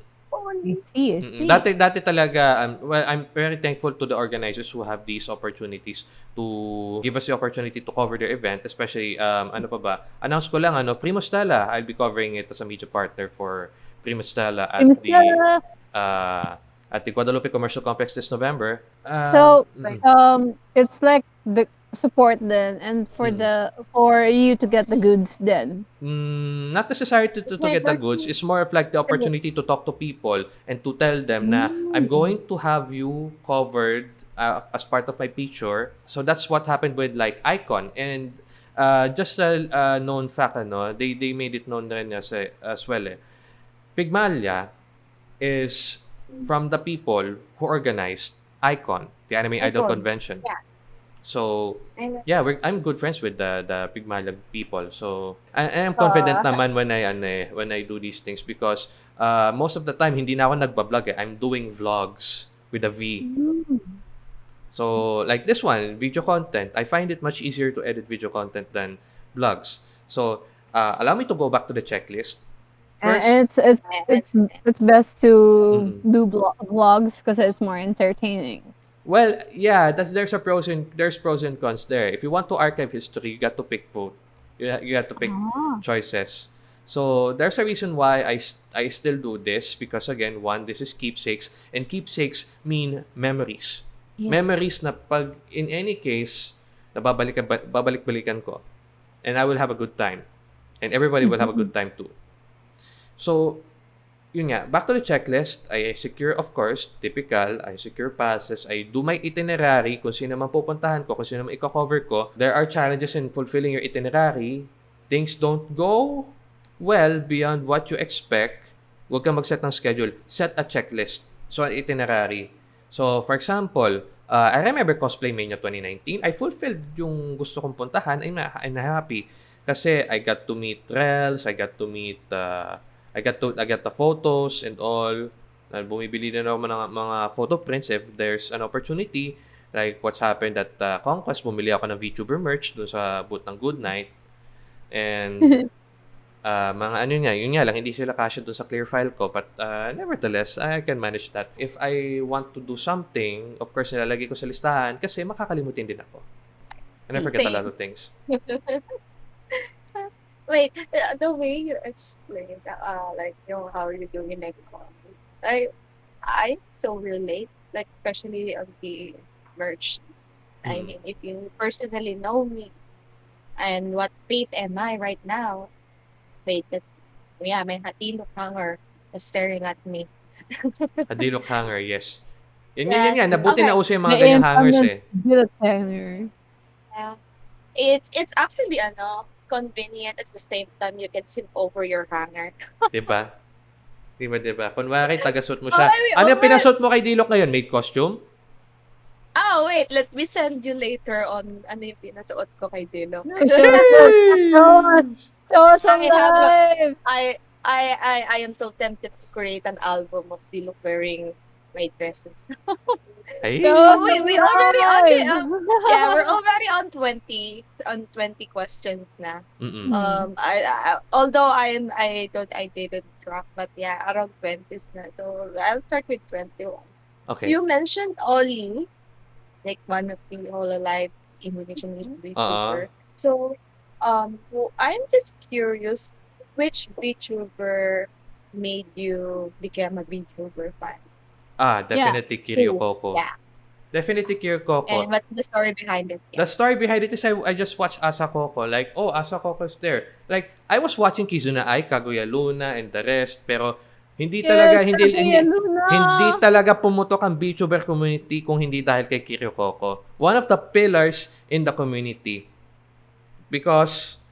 Speaker 1: I see, I see.
Speaker 4: Dati, dati talaga, um, well, I'm very thankful to the organizers who have these opportunities to give us the opportunity to cover their event, especially, um, ano pa ba, announce ko lang, ano, Primo Stella, I'll be covering it as a media partner for Primo Stella at
Speaker 1: Primo
Speaker 4: the,
Speaker 1: Stella.
Speaker 4: uh, at the Guadalupe Commercial Complex this November. Um,
Speaker 1: So,
Speaker 4: mm.
Speaker 1: um, it's like the support then, and for
Speaker 4: Mm.
Speaker 1: the for you to get the goods then.
Speaker 4: Mm, not necessary to, to, to get the goods. It's more of like the opportunity to talk to people and to tell them na I'm going to have you covered uh, as part of my picture. So that's what happened with like Icon. And uh, just a uh, known fact, ano, they, they made it known rin as, eh, as well. Eh. Pigmalia is from the people who organized Icon, the Anime Idol Convention.
Speaker 2: yeah.
Speaker 4: So, yeah, we're, I'm good friends with the the Pigmalag people. So, I'm confident
Speaker 2: Ah.
Speaker 4: naman when I ano, eh, when I do these things because uh, most of the time hindi na ako nagba-vlog eh. I'm doing vlogs with a V. So, like this one, video content, I find it much easier to edit video content than vlogs. So, uh, allow me to go back to the checklist. First,
Speaker 1: it's it's it's it's best to
Speaker 4: Mhm.
Speaker 1: do blo- vlogs because it's more entertaining.
Speaker 4: Well, yeah, that's, there's a pros and there's pros and cons there. If you want to archive history, you got to pick both. You, you have to pick
Speaker 1: Ah.
Speaker 4: choices. So there's a reason why I, I still do this because again, one, this is keepsakes and keepsakes mean memories.
Speaker 1: Yeah.
Speaker 4: Memories na pag in any case, nababalik babalik-balikan ko and I will have a good time. And everybody will have a good time too. So, yun nga, back to the checklist, I secure, of course, typical, I secure passes, I do my itinerary, kung sino man pupuntahan ko, kung sino man i-cover ko. There are challenges in fulfilling your itinerary. Things don't go well beyond what you expect. Huwag kang mag-set ng schedule. Set a checklist. So, an itinerary. So, for example, uh, I remember Cosplay Mania 2019. I fulfilled yung gusto kong puntahan. I'm, I'm happy. Kasi I got to meet Rels, I got to meet, uh, I got to, I got the photos and all. Uh, bumibili din ako ng mga photo prints if there's an opportunity. Like what's happened at uh, Conquest, bumili ako ng VTuber merch doon sa booth ng Good Night. And uh, mga ano nga, yun nga lang, hindi sila kasya doon sa clear file ko. But uh, nevertheless, I can manage that. If I want to do something, of course, nilalagay ko sa listahan kasi makakalimutin din ako. And I forget a
Speaker 2: Same.
Speaker 4: lot of things.
Speaker 2: Wait, uh, the way you explained, uh, like, you know, how you do in economy, I, I so relate, like, especially on the merch. I
Speaker 4: Mm.
Speaker 2: mean, if you personally know me and what pace am I right now, wait, that, yeah, may hatilo hanger was staring at me.
Speaker 4: A Dilok hanger, yes. Yan, yan,
Speaker 2: Yeah.
Speaker 4: yan, yan. Nabuti
Speaker 2: Okay.
Speaker 4: na uso yung mga
Speaker 1: May
Speaker 4: ganyang
Speaker 1: implement
Speaker 4: hangers eh.
Speaker 1: Build tenor.
Speaker 2: Yeah. It's it's actually ano, convenient at the same time you can zip over your hanger.
Speaker 4: Diba? Diba, diba? Kunwari, tagasot mo
Speaker 2: Oh,
Speaker 4: siya.
Speaker 2: I mean,
Speaker 4: Ano yung
Speaker 2: alright.
Speaker 4: pinasot mo kay Dilok ngayon? Maid costume?
Speaker 2: Oh, wait, let me send you later on ano yung pinasuot ko kay Dilo.
Speaker 1: Show us, show us on
Speaker 2: I have a-! I I I I am so tempted to create an album of Dilo wearing my dresses.
Speaker 4: Ay,
Speaker 1: Show
Speaker 2: wait,
Speaker 1: on
Speaker 2: we already- okay,
Speaker 1: live!
Speaker 2: yeah, we're already on 20 on 20 questions na.
Speaker 4: mm
Speaker 2: Um I, I although I I don't I didn't track but yeah, around 20s na. So I'll start with 21.
Speaker 4: Okay.
Speaker 2: You mentioned Ollie, like one of the Hololive Indonesian VTuber. So, um, well, I'm just curious, which VTuber made you become a VTuber fan?
Speaker 4: Ah, definitely Kiryu Coco.
Speaker 2: Yeah,
Speaker 4: Definitely Kiryu Coco.
Speaker 2: and what's the story behind it?
Speaker 4: The story behind it is I, I just watched Asa Coco. Like, oh, Asa Coco's there. Like, I was watching Kizuna Ai, Kaguya Luna, and the rest. Pero, hindi talaga, hindi, hindi, hindi talaga pumutok ang VTuber community kung hindi dahil kay Kiryu Coco. One of the pillars in the community. Because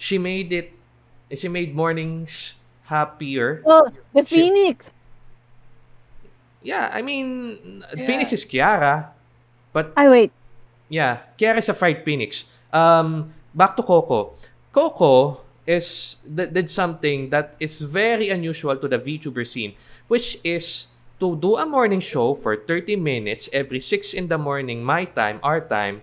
Speaker 4: she made it, she made mornings happier.
Speaker 1: Oh, the
Speaker 4: Shit.
Speaker 1: Phoenix!
Speaker 4: Yeah, I mean,
Speaker 1: Yeah.
Speaker 4: Phoenix is Kiara. But
Speaker 1: I wait.
Speaker 4: Yeah, Kiara is a fried phoenix. Um, back to Coco. Coco is th- did something that is very unusual to the VTuber scene, which is to do a morning show for 30 minutes every 6 in the morning, my time, our time.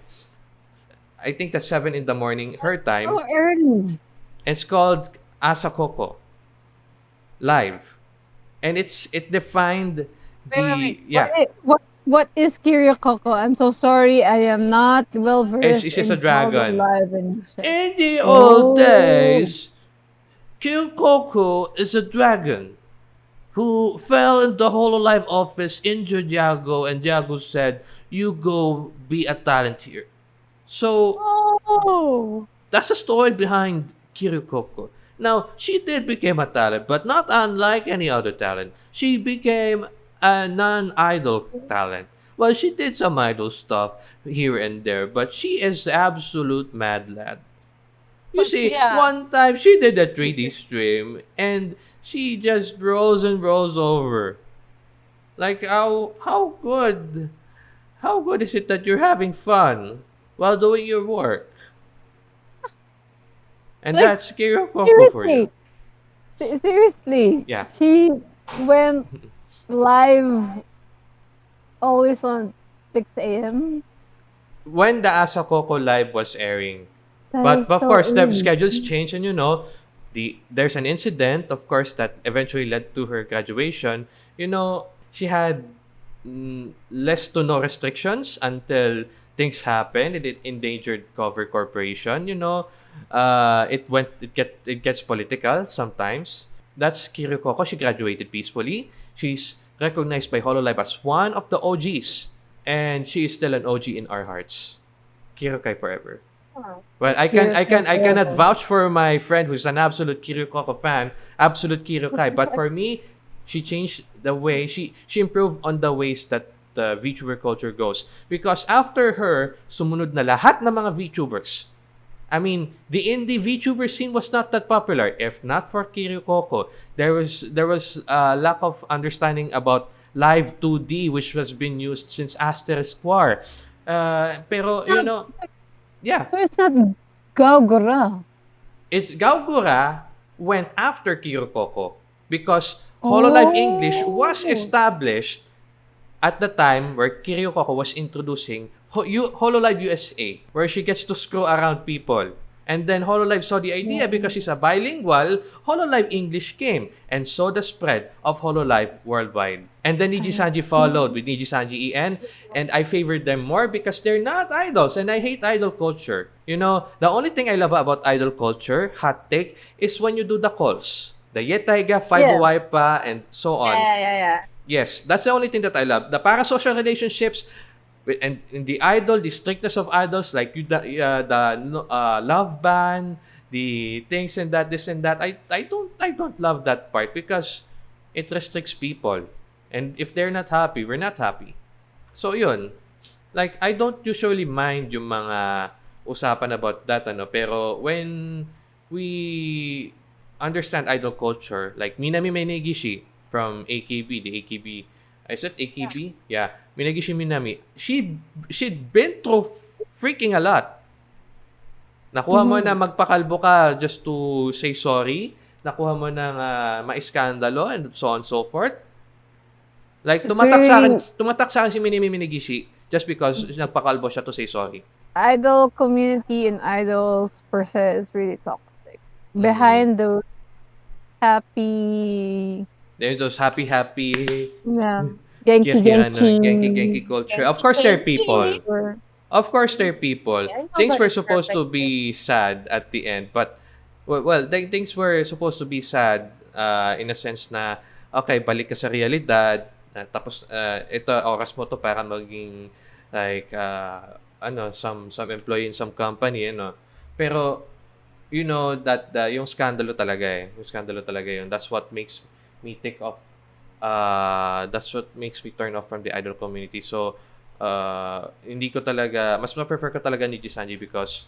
Speaker 4: I think that's 7 in the morning, her time.
Speaker 1: So early.
Speaker 4: It's called Asa Coco Live. And it's it defined the
Speaker 1: Wait, wait, wait.
Speaker 4: yeah.
Speaker 1: What, what, what is Kiryu I'm so sorry. I am not well versed.
Speaker 4: it's just
Speaker 1: in
Speaker 4: a dragon. In the
Speaker 1: Oh.
Speaker 4: old days, Kyoko is a dragon who fell in the Hololive office, injured Yagoo, and Yagoo said, You go be a talent here. So
Speaker 1: Oh.
Speaker 4: that's the story behind Kiryu Coco. Now, she did become a talent, but not unlike any other talent. She became a non-idol talent. Well, she did some idol stuff here and there, but she is absolute mad lad. You
Speaker 1: But
Speaker 4: see,
Speaker 1: yeah.
Speaker 4: one time she did a 3D stream and she just rolls and rolls over. Like how how good how good is it that you're having fun while doing your work? And
Speaker 1: Like,
Speaker 4: that's Kiryu Coco for you.
Speaker 1: Seriously. Se- Seriously.
Speaker 4: Yeah.
Speaker 1: She went live always on 6 a.m.
Speaker 4: When the Asa Coco live was airing.
Speaker 1: That
Speaker 4: But of course the schedules change and you know, the there's an incident of course that eventually led to her graduation. You know, she had mm, less to no restrictions until things happened. It, it endangered Cover Corporation. You know, uh, it went. It get. It gets political sometimes. That's Kiryu Coco. She graduated peacefully. She's recognized by Hololive as one of the OGs, and she is still an OG in our hearts. Kiryukai forever. Well, I can, I can, I cannot vouch for my friend who's an absolute Kiryu Coco fan, absolute Kiryukai. but for me, she changed the way she she improved on the ways that the VTuber culture goes. Because after her, sumunod na lahat ng mga VTubers. I mean, the indie VTuber scene was not that popular. If not for Kiryu Coco, there was there was a lack of understanding about live 2D, which was being used since Asterisk War. Uh, pero you know, yeah,
Speaker 1: So it's not Gawr
Speaker 4: Gura. It's Gawr Gura went after Kiryu Coco because Hololive
Speaker 1: Oh.
Speaker 4: English was established at the time where Kiryu Coco was introducing Ho- U- Hololive USA, where she gets to screw around people. And then Hololive saw the idea because she's a bilingual, Hololive English came and saw the spread of Hololive worldwide. And then Niji Sanji followed with Niji Sanji EN, and I favored them more because they're not idols, and I hate idol culture. You know, the only thing I love about idol culture, hot take, is when you do the calls. The Yetaiga, Five
Speaker 1: Yeah.
Speaker 4: Waipa, and so on.
Speaker 2: Yeah, yeah, yeah.
Speaker 4: Yes, that's the only thing that I love. The parasocial relationships and in the idol, the strictness of idols, like you, the, uh, the uh, love ban, the things and that, this and that. I, I don't, I don't love that part because it restricts people, and if they're not happy, we're not happy. So yun, like I don't usually mind yung mga usapan about that, ano. Pero when we understand idol culture, like Minami Menegishi from AKB, the AKB, I said AKB, yeah, Menegishi Minami, she she'd been through freaking a lot. Nakuha mo
Speaker 1: Mhm.
Speaker 4: na magpakalbo ka just to say sorry. Nakuha mo na uh, maiskandalo and so on and so forth. Like, tumatak sa akin, tumatak sa akin si Minimi Minegishi just because nagpakalbo siya to say sorry.
Speaker 1: Idol community and idols per se is really toxic.
Speaker 4: Mm-hmm.
Speaker 1: Behind those happy,
Speaker 4: Then those happy, happy,
Speaker 1: yeah, genki
Speaker 4: Genki, ano,
Speaker 1: genki,
Speaker 4: Genki, Genki culture. Of course, there are people. Of course, there are people.
Speaker 2: Yeah,
Speaker 4: Things were supposed to be sad at the end, but well, well th- things were supposed to be sad uh, in a sense na okay, balik ka sa realidad. uh, tapos uh, ito oras mo to para maging like uh, ano some some employee in some company ano. Pero you know that the, yung skandalo talaga eh. Yung skandalo talaga yun. That's what makes me take off uh, that's what makes me turn off from the idol community. So, uh, hindi ko talaga, mas ma-prefer ko talaga ni Jisanji because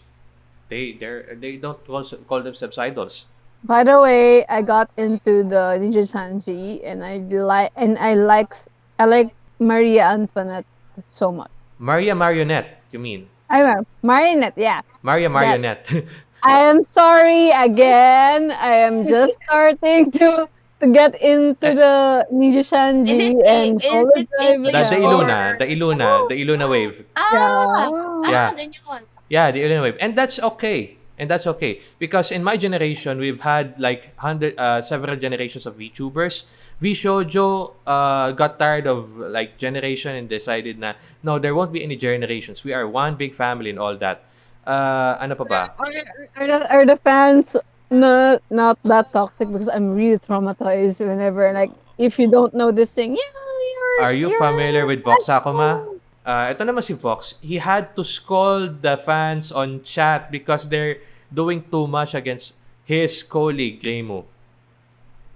Speaker 4: they they they don't call, call themselves idols.
Speaker 1: By the way, I got into the Ninja Sanji and I like and I likes I like Maria Antoinette so much.
Speaker 4: Maria Marionette, you mean?
Speaker 1: I remember Marinette, yeah.
Speaker 4: Maria Marionette.
Speaker 1: I am sorry again. I am just starting to to get into the Ninja Sanji
Speaker 2: Is it-
Speaker 1: and
Speaker 2: is
Speaker 1: Solo
Speaker 2: it
Speaker 1: Drive
Speaker 4: the, the
Speaker 1: now.
Speaker 4: Iluna, the Iluna, the Iluna wave.
Speaker 2: Ah!
Speaker 4: Yeah.
Speaker 2: Ah, then yun.
Speaker 4: Yeah, the Iluna wave. And that's okay. And that's okay. Because in my generation, we've had like hundred, uh, several generations of VTubers. VShojo uh, got tired of like generation and decided na, no, there won't be any generations. We are one big family and all that. Uh, ano pa ba?
Speaker 1: Are, are, the, are the fans not not that toxic? Because I'm really traumatized whenever like if you don't know this thing, yeah, you're.
Speaker 4: Are you
Speaker 1: you're
Speaker 4: familiar with Vox Akuma? Uh, ito naman si Vox. He had to scold the fans on chat because they're doing too much against his colleague, Reimu.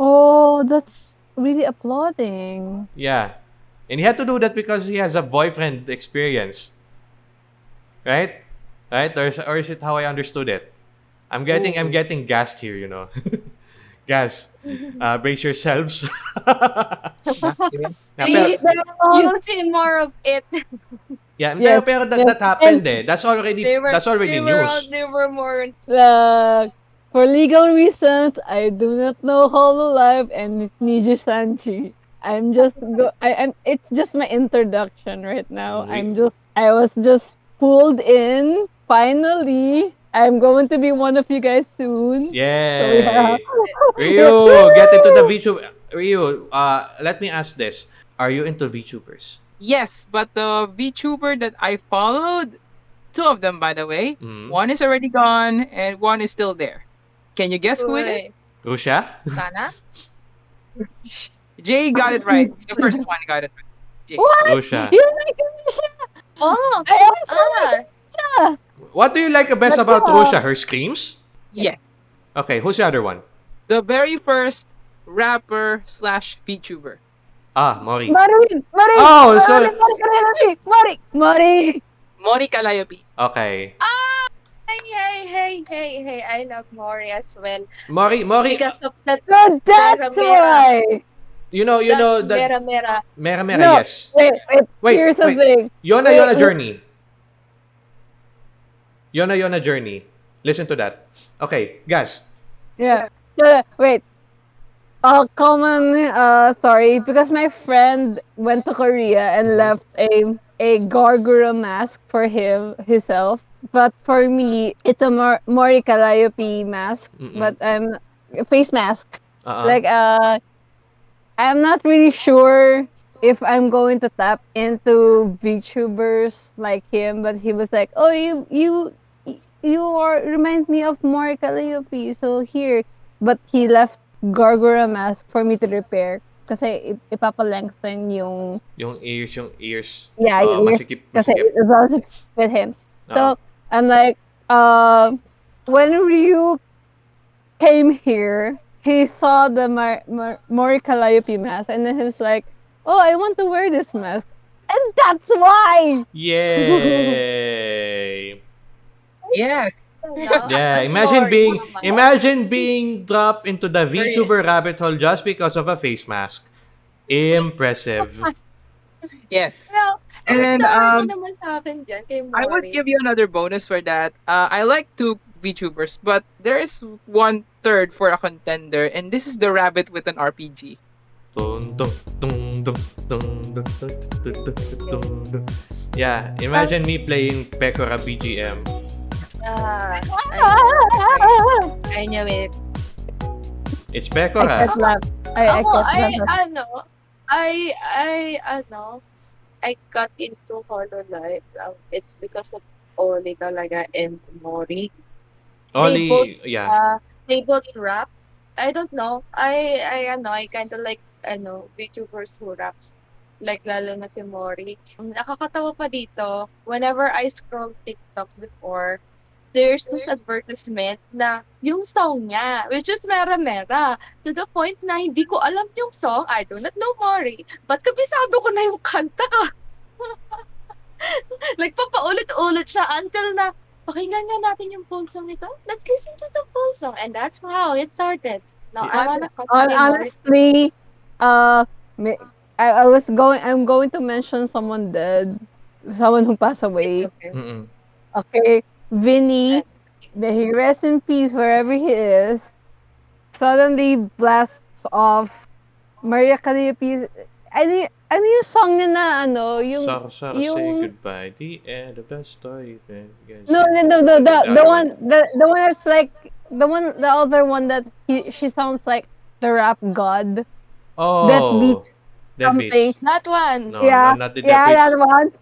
Speaker 1: Oh, that's really applauding.
Speaker 4: Yeah. And he had to do that because he has a boyfriend experience. Right? Right? Or is, or is it how I understood it? I'm getting I'm getting gassed here, you know. Gas. Uh, brace yourselves. Yeah, pero-
Speaker 2: Please, you'll see more of it.
Speaker 4: yeah,
Speaker 1: Yes,
Speaker 4: pero, pero that,
Speaker 1: yes.
Speaker 4: that happened eh. That's already
Speaker 2: They were,
Speaker 4: that's already
Speaker 2: they were,
Speaker 4: news.
Speaker 2: all- they were more
Speaker 1: Uh, for legal reasons, I do not know Hololive and Niji Sanji. I'm just go. I am. It's just my introduction right now.
Speaker 4: We-
Speaker 1: I'm just. I was just pulled in. Finally, I'm going to be one of you guys soon.
Speaker 4: Yay!
Speaker 1: yeah.
Speaker 4: Ryu, get into the VTuber. Ryu, uh, let me ask this. Are you into VTubers?
Speaker 3: Yes, but the VTuber that I followed, two of them by the way,
Speaker 4: Mm.
Speaker 3: one is already gone and one is still there. Can you guess who it is?
Speaker 2: Uy,
Speaker 4: Rushia?
Speaker 2: Sana?
Speaker 3: Jay got it right. The first one got it right. Jay.
Speaker 1: What?
Speaker 4: Rushia.
Speaker 1: You like Rushia?
Speaker 2: Oh!
Speaker 1: I also
Speaker 2: Ah!
Speaker 1: like Rushia.
Speaker 4: What do you like the best
Speaker 1: But
Speaker 4: about
Speaker 1: yeah.
Speaker 4: Rushia? Her screams?
Speaker 3: Yes.
Speaker 4: Okay, who's the other one?
Speaker 3: The very first rapper slash VTuber.
Speaker 4: Ah, Mori.
Speaker 1: Marin, Marin.
Speaker 4: Oh,
Speaker 1: Marin,
Speaker 4: so-
Speaker 1: Marin, Marin, Marin, Marin.
Speaker 3: Mori Calliope.
Speaker 4: Okay.
Speaker 2: Ah! Hey, hey, hey, hey, hey. I love Mori as well.
Speaker 4: Mori, Mori,
Speaker 2: Because of that,
Speaker 1: So that's
Speaker 2: Mera,
Speaker 1: why.
Speaker 4: you know, you
Speaker 2: that
Speaker 4: know, that
Speaker 2: mera mera.
Speaker 4: Mera Mera,
Speaker 1: No.
Speaker 4: yes.
Speaker 1: Wait, wait.
Speaker 4: Wait,
Speaker 1: Here's
Speaker 4: wait.
Speaker 1: something.
Speaker 4: Yona
Speaker 1: Wait,
Speaker 4: Yona
Speaker 1: wait.
Speaker 4: Journey. Yona Yona Journey. Listen to that. Okay, guys.
Speaker 1: Yeah. So, wait. A common uh sorry because my friend went to Korea and left a a Gawr Gura mask for him himself. But for me, it's a Mor- Mori Calliope mask.
Speaker 4: Mm-mm.
Speaker 1: But I'm face mask.
Speaker 4: Uh-uh.
Speaker 1: Like uh, I'm not really sure if I'm going to tap into VTubers like him. But he was like, "Oh, you you you are reminds me of Mori Calliope. So here." But he left Gawr Gura mask for me to repair. Kasi ip- ipapalengthen yung
Speaker 4: yung ears, yung ears.
Speaker 1: yeah, yung ears
Speaker 4: masikip,
Speaker 1: kasi it was with him.
Speaker 4: Oo.
Speaker 1: So I'm like, uh, when Ryu came here, he saw the Mar- Mar- Mori Calliope mask, and then he was like, "Oh, I want to wear this mask," and that's why.
Speaker 4: Yay!
Speaker 3: Yeah.
Speaker 4: yeah, imagine being imagine being dropped into the VTuber rabbit hole just because of a face mask. Impressive.
Speaker 3: Yes.
Speaker 2: Well,
Speaker 3: and um, I would give you another bonus for that. Uh, I like two VTubers, but there is one third for a contender, and this is the rabbit with an RPG.
Speaker 4: Yeah, imagine me playing Pekora BGM.
Speaker 2: Ah, I knew it.
Speaker 4: It's
Speaker 1: I
Speaker 4: Pekora.
Speaker 1: can't laugh. I, I
Speaker 2: Ako, I,
Speaker 1: laugh.
Speaker 2: ano, I, I, ano, I got into Hololive. Um, it's because of Oli talaga and Mori.
Speaker 4: Only,
Speaker 2: both-
Speaker 4: yeah.
Speaker 2: Uh, they both rap. I don't know. I, I, ano, I kind of like, ano, VTubers who raps. Like, lalo na si Mori. Nakakatawa pa dito, whenever I scroll TikTok before, there's this advertisement na yung song niya, which is Mera Mera, to the point na hindi ko alam yung song, I do not know Mori, but kabisado ko na yung kanta. like, papaulit-ulit siya until na, pakinggan nga natin yung full song nito. Let's listen to the full song. And that's how it started. Now, I wanna
Speaker 1: honestly, uh, I, I was going. I'm going to mention someone dead, someone who passed away.
Speaker 2: It's okay.
Speaker 4: Mm-mm.
Speaker 1: Okay, Vinny, may he rest in peace wherever he is. Suddenly blasts off Maria Calliope's. Ano, y- ano yung song niya na ano, yung
Speaker 4: Sarah, Sarah, say goodbye. The end of the story. Then you guys
Speaker 1: No,
Speaker 4: say
Speaker 1: no, no, the, the,
Speaker 4: goodbye.
Speaker 1: the one, the, the one that's like, the one, the other one that he, she sounds like the rap god
Speaker 4: Oh,
Speaker 1: that beats
Speaker 4: that
Speaker 1: something.
Speaker 4: beats.
Speaker 2: That one.
Speaker 4: No,
Speaker 1: yeah,
Speaker 4: no, not the
Speaker 1: yeah,
Speaker 4: that
Speaker 1: that one.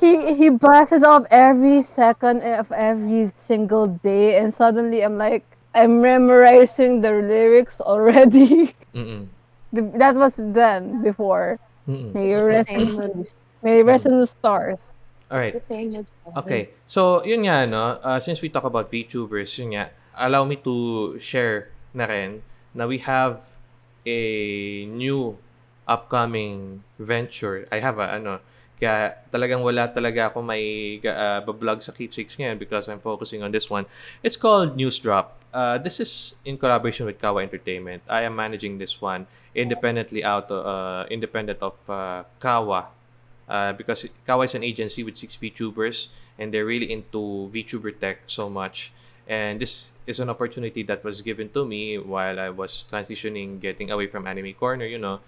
Speaker 1: He he blasts off every second of every single day, and suddenly I'm like, I'm memorizing the lyrics already.
Speaker 4: Mm-mm.
Speaker 1: That was then before.
Speaker 4: Mm-mm.
Speaker 1: May you rest in
Speaker 2: Same.
Speaker 1: peace. May you rest in the stars.
Speaker 4: All right.
Speaker 2: The thing is-
Speaker 4: Okay. So, yun nga, no? Uh, since we talk about VTubers, yun nga, allow me to share na rin na we have a new upcoming venture. I have a, ano, kaya talagang wala talaga ako may uh, bablog sa Keepsakes ngayon because I'm focusing on this one. It's called News Drop. Uh, this is in collaboration with Kawa Entertainment. I am managing this one independently out uh, independent of uh, Kawa uh, because Kawa is an agency with six VTubers and they're really into VTuber tech so much. And this is an opportunity that was given to me while I was transitioning, getting away from Anime Corner, you know.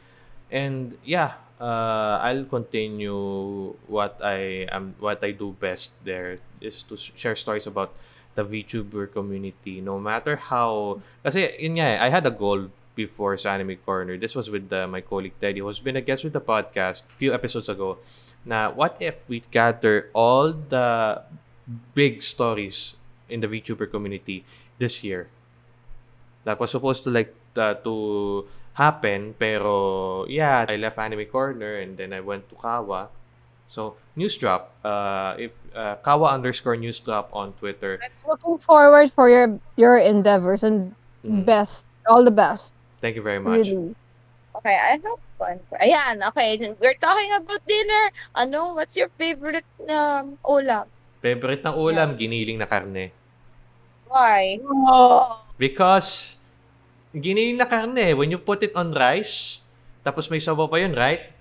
Speaker 4: And yeah, uh, I'll continue what I am, what I do best there is to share stories about the VTuber community. No matter how, kasi yun nga, eh, I had a goal before sa Anime Corner. This was with uh, my colleague Teddy, who's been a guest with the podcast few episodes ago na what if we gather all the big stories in the VTuber community this year? That was supposed to like uh, to happen, pero yeah, I left Anime Corner and then I went to Kawa. So news drop. Uh, if uh, Kawa underscore news drop on Twitter.
Speaker 1: I'm looking forward for your your endeavors and
Speaker 4: Mm,
Speaker 1: best, all the best.
Speaker 4: Thank you very much.
Speaker 1: Really.
Speaker 2: Okay, I have one. Ayan, okay. We're talking about dinner. Ano, what's your favorite um, ulam?
Speaker 4: Favorite ng ulam, giniling na karne.
Speaker 2: Why?
Speaker 1: Oh.
Speaker 4: Because giniling na karne, when you put it on rice, tapos may sabaw pa yun, right?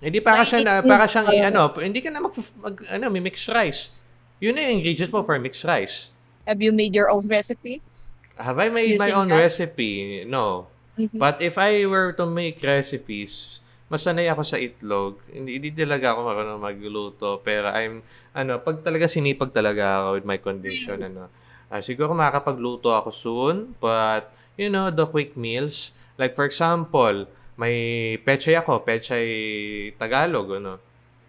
Speaker 4: Hindi para
Speaker 2: May
Speaker 4: siya na, para siyang i-
Speaker 1: uh,
Speaker 4: ano, hindi ka na mag, mag ano, may mixed rice. Yun na yung ingredients mo for mixed rice.
Speaker 2: Have you made your own recipe?
Speaker 4: Have I made my own
Speaker 2: that?
Speaker 4: recipe? No.
Speaker 2: Mhm.
Speaker 4: But if I were to make recipes, masanay ako sa itlog. Hindi, hindi talaga ako marunong magluto. Pero I'm, ano, pag talaga sinipag talaga ako with my condition, ano, ah, siguro makakapagluto ako soon. But, you know, the quick meals. Like, for example, may pechay ako, pechay Tagalog, ano.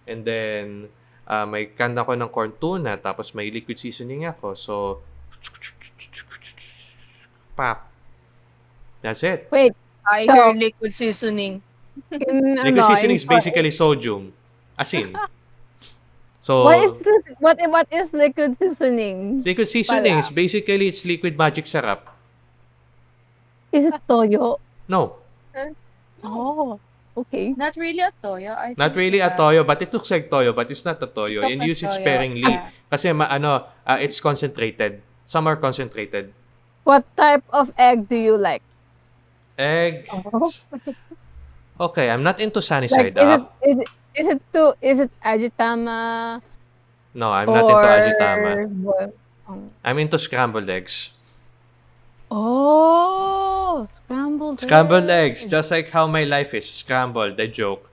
Speaker 4: And then, ah, may can ako ng corn tuna, tapos may liquid seasoning ako. So, pap. That's it.
Speaker 1: Wait,
Speaker 2: I
Speaker 1: So-
Speaker 2: hear liquid seasoning.
Speaker 1: in,
Speaker 4: Liquid
Speaker 1: ano,
Speaker 4: seasoning
Speaker 1: in-
Speaker 4: is basically sodium. Asin. So,
Speaker 1: What is this? What what is liquid seasoning?
Speaker 4: liquid seasoning
Speaker 1: Pala.
Speaker 4: is basically it's liquid magic syrup.
Speaker 1: Is it toyo?
Speaker 4: No,
Speaker 1: Oh, okay.
Speaker 2: Not really a toyo. I
Speaker 4: not
Speaker 2: think,
Speaker 4: really a
Speaker 2: uh,
Speaker 4: toyo, but it looks like toyo, but it's not a toyo.
Speaker 2: It's
Speaker 4: And
Speaker 2: not
Speaker 4: use it
Speaker 2: toyo.
Speaker 4: sparingly.
Speaker 2: Ah.
Speaker 4: Kasi ma, ano, uh, it's concentrated. Some are concentrated.
Speaker 1: What type of egg do you like?
Speaker 4: Egg.
Speaker 1: Oh.
Speaker 4: Okay, I'm not into sunny side
Speaker 1: is it,
Speaker 4: up.
Speaker 1: is it is it to is it ajitama
Speaker 4: No, I'm not
Speaker 1: or
Speaker 4: into ajitama.
Speaker 1: boil- um,
Speaker 4: I'm into scrambled eggs.
Speaker 1: Oh, scrambled
Speaker 4: Scrambled eggs, just like how my life is. Scrambled, the joke.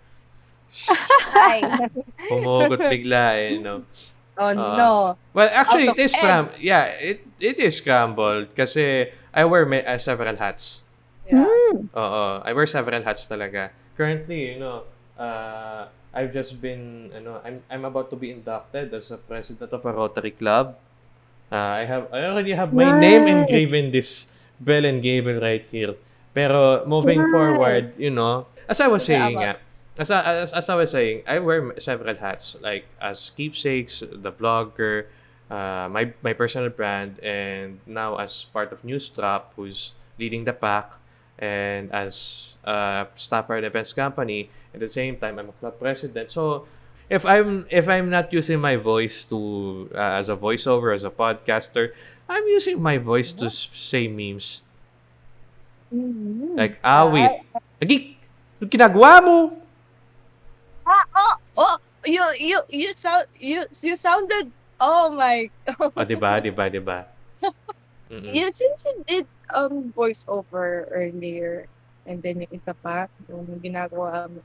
Speaker 2: Ay.
Speaker 4: Pumugot bigla eh, no?
Speaker 2: oh,
Speaker 4: Ah.
Speaker 2: no.
Speaker 4: Well, actually, it is
Speaker 2: egg.
Speaker 4: scram. Yeah, it it is scrambled kasi I wear ma- uh, several hats.
Speaker 2: Yeah.
Speaker 1: Mm.
Speaker 4: Oo, I wear several hats talaga. Currently, you know, uh, I've just been, ano, I'm I'm about to be inducted as a president of a Rotary Club. Uh, I have I already have my name
Speaker 1: Nice.
Speaker 4: engraved in this bell and gable right here. Pero moving
Speaker 1: Nice.
Speaker 4: forward, you know, as I was saying,
Speaker 2: but-
Speaker 4: nga, as, I, as, as I was saying, I wear several hats like as keepsakes, the vlogger, uh, my my personal brand, and now as part of Newsdrop, who's leading the pack, and as a staffer at events company. At the same time, I'm a club president. So if I'm if I'm not using my voice to uh, as a voiceover as a podcaster, I'm using my voice to say memes
Speaker 1: Mm.
Speaker 4: like awit. Lagi, ano ginagawa mo?
Speaker 2: Ah, oh, oh, you, you, you sound, you, you sounded, oh my,
Speaker 4: O, di ba? Di ba? Di ba? Mm-mm.
Speaker 2: you, since you did, um, voiceover earlier, and then yung isa pa, yung ginagawa mo.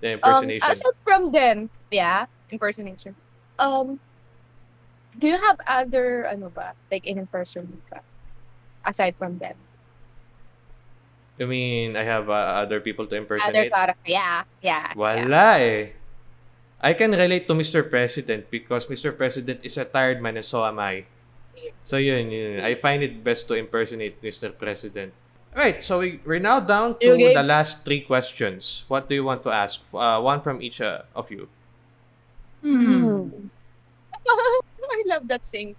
Speaker 4: The
Speaker 2: Um,
Speaker 4: impersonation.
Speaker 2: aside from them, yeah, impersonation. Um, do you have other, ano ba, like in person ka, aside from them?
Speaker 4: I mean, I have uh, other people to
Speaker 2: Other
Speaker 4: impersonate.
Speaker 2: character, yeah, yeah. yeah.
Speaker 4: Wala eh. I can relate to Mr. President because Mr. President is a tired man and so am I. So yun, yun. I find it best to impersonate Mr. President. Alright, so we, we're now down to
Speaker 2: You gave-
Speaker 4: the last three questions. What do you want to ask? Uh, one from each uh, of you.
Speaker 3: Hmm.
Speaker 2: I love that sing.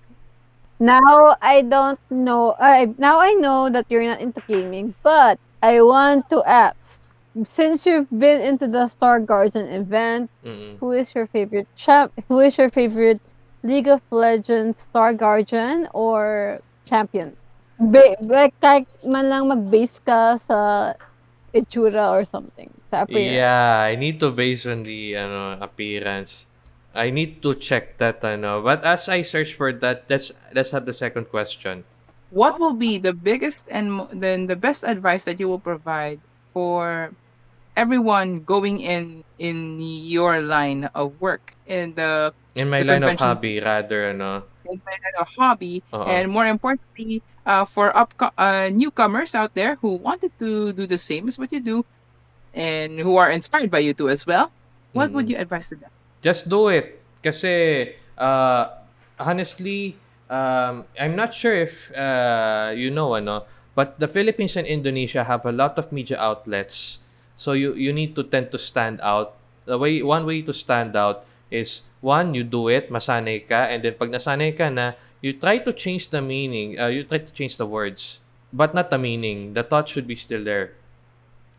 Speaker 1: Now I don't know. I now I know that you're not into gaming, but I want to ask. Since you've been into the Star Guardian event,
Speaker 4: Mm-mm.
Speaker 1: who is your favorite champ? Who is your favorite League of Legends Star Guardian or champion? Ba- like kahit man lang mag-base ka sa itsura or something. Sa appearance.
Speaker 4: Yeah, I need to base on the ano, appearance. I need to check that ano. But as I search for that, let's let's have the second question.
Speaker 3: What will be the biggest and then the best advice that you will provide for everyone going in in your line of work in the
Speaker 4: In my
Speaker 3: The
Speaker 4: line of hobby, rather ano.
Speaker 3: in my line of hobby,
Speaker 4: Oo.
Speaker 3: and more importantly, uh, for up uh, newcomers out there who wanted to do the same as what you do, and who are inspired by you too as well. what would
Speaker 4: Mm.
Speaker 3: you advise to them?
Speaker 4: Just do it. Kasi, uh, honestly, um, I'm not sure if uh, you know, ano, but the Philippines and Indonesia have a lot of media outlets. So you you need to tend to stand out. The way one way to stand out is one, you do it, masanay ka, and then pag nasanay ka na, you try to change the meaning. Uh, you try to change the words, but not the meaning. The thought should be still there.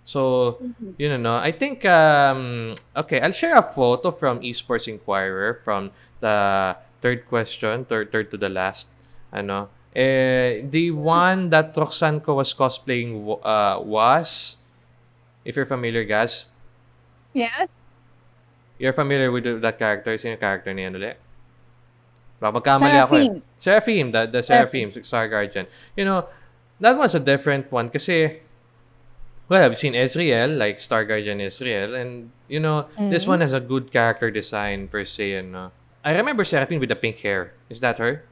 Speaker 4: So
Speaker 2: Mhm.
Speaker 4: you know, I think um okay, I'll share a photo from Esports Inquirer from the third question, third third to the last. Ano? Eh, the one that Roxanne ko was cosplaying uh, was if you're familiar, guys.
Speaker 1: Yes.
Speaker 4: You're familiar with that character? Sino character niyan ulit? Baka magkamali ako eh. Seraphim, the, the Seraphim, Star Guardian. You know, that was a different one kasi, well, I've seen Ezreal, like Star Guardian Ezreal, and, you know, this
Speaker 1: Mhm.
Speaker 4: one has a good character design per se, ano. I remember Seraphim with the pink hair. Is that her?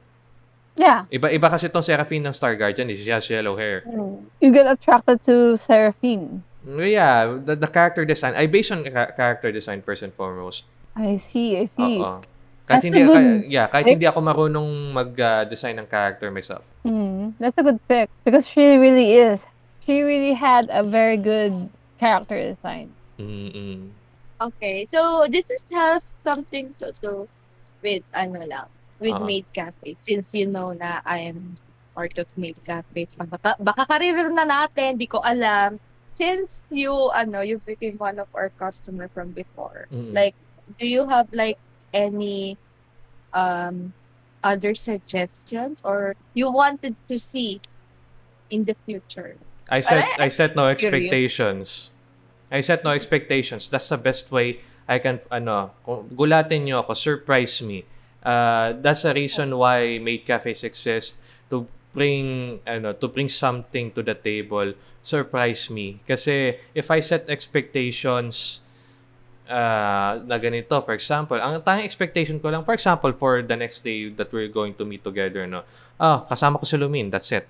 Speaker 1: Yeah.
Speaker 4: Iba, iba kasi itong Seraphim ng Star Guardian, is she has yellow hair.
Speaker 1: You get attracted to Seraphine.
Speaker 4: Mm, Yeah, the, the character design, I based on ca- character design first and foremost.
Speaker 1: I see, I see.
Speaker 4: Oo. Kahit
Speaker 1: That's
Speaker 4: hindi,
Speaker 1: a good
Speaker 4: kah- yeah, kahit hindi ako marunong mag-design ng character myself.
Speaker 1: Mm, that's a good pick because she really is. She really had a very good character design.
Speaker 4: Mm-mm.
Speaker 2: Okay, so this is has something to do with ano lang, with
Speaker 4: Oo.
Speaker 2: Maid Cafe. Since you know na I am part of Maid Cafe. Baka, baka career na natin, di ko alam. Since you, ano, you became one of our customer from before,
Speaker 4: Mm-mm.
Speaker 2: like, do you have like any um other suggestions or you wanted to see in the future?
Speaker 4: I set
Speaker 2: I-
Speaker 4: I set no
Speaker 2: curious.
Speaker 4: expectations. I set no expectations. That's the best way I can ano, gulatin niyo ako, surprise me. Uh, that's the reason why Maid Cafes exist to bring ano, to bring something to the table, surprise me. Kasi if I set expectations uh, na ganito, for example, ang tanging expectation ko lang, for example, for the next day that we're going to meet together, no? Ah, kasama ko si Lumin, that's it.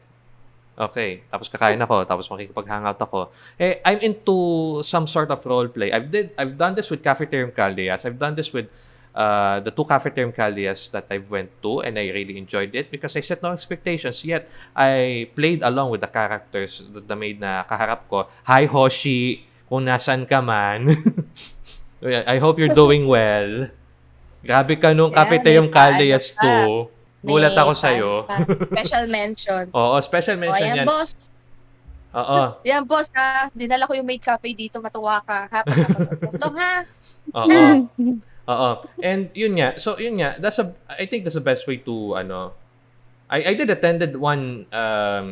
Speaker 4: Okay, tapos kakain ako, tapos makikipag-hangout ako. Eh, I'm into some sort of role play. I've did I've done this with Cafeterium Caldeas. I've done this with uh, the two Cafeterium Caldeas that I went to and I really enjoyed it because I set no expectations yet I played along with the characters that the maid na kaharap ko. Hi Hoshi, kung nasan ka man. I hope you're doing well. Grabe ka nung
Speaker 2: Yeah, paano
Speaker 4: Caldeas
Speaker 2: pa.
Speaker 4: 2. Gulat
Speaker 2: May
Speaker 4: ako
Speaker 2: pa- pa- Special mention.
Speaker 4: Oo, special
Speaker 2: O,
Speaker 4: mention
Speaker 2: ayan,
Speaker 4: yan.
Speaker 2: boss.
Speaker 4: Oo.
Speaker 2: Yan, boss, ha. Dinala ko yung maid cafe dito. Matuwa ka. Ha? Pagkakataon. ha?
Speaker 4: Oo. Oo. And yun nga. So yun nga, that's a I think that's the best way to ano I I did attended one um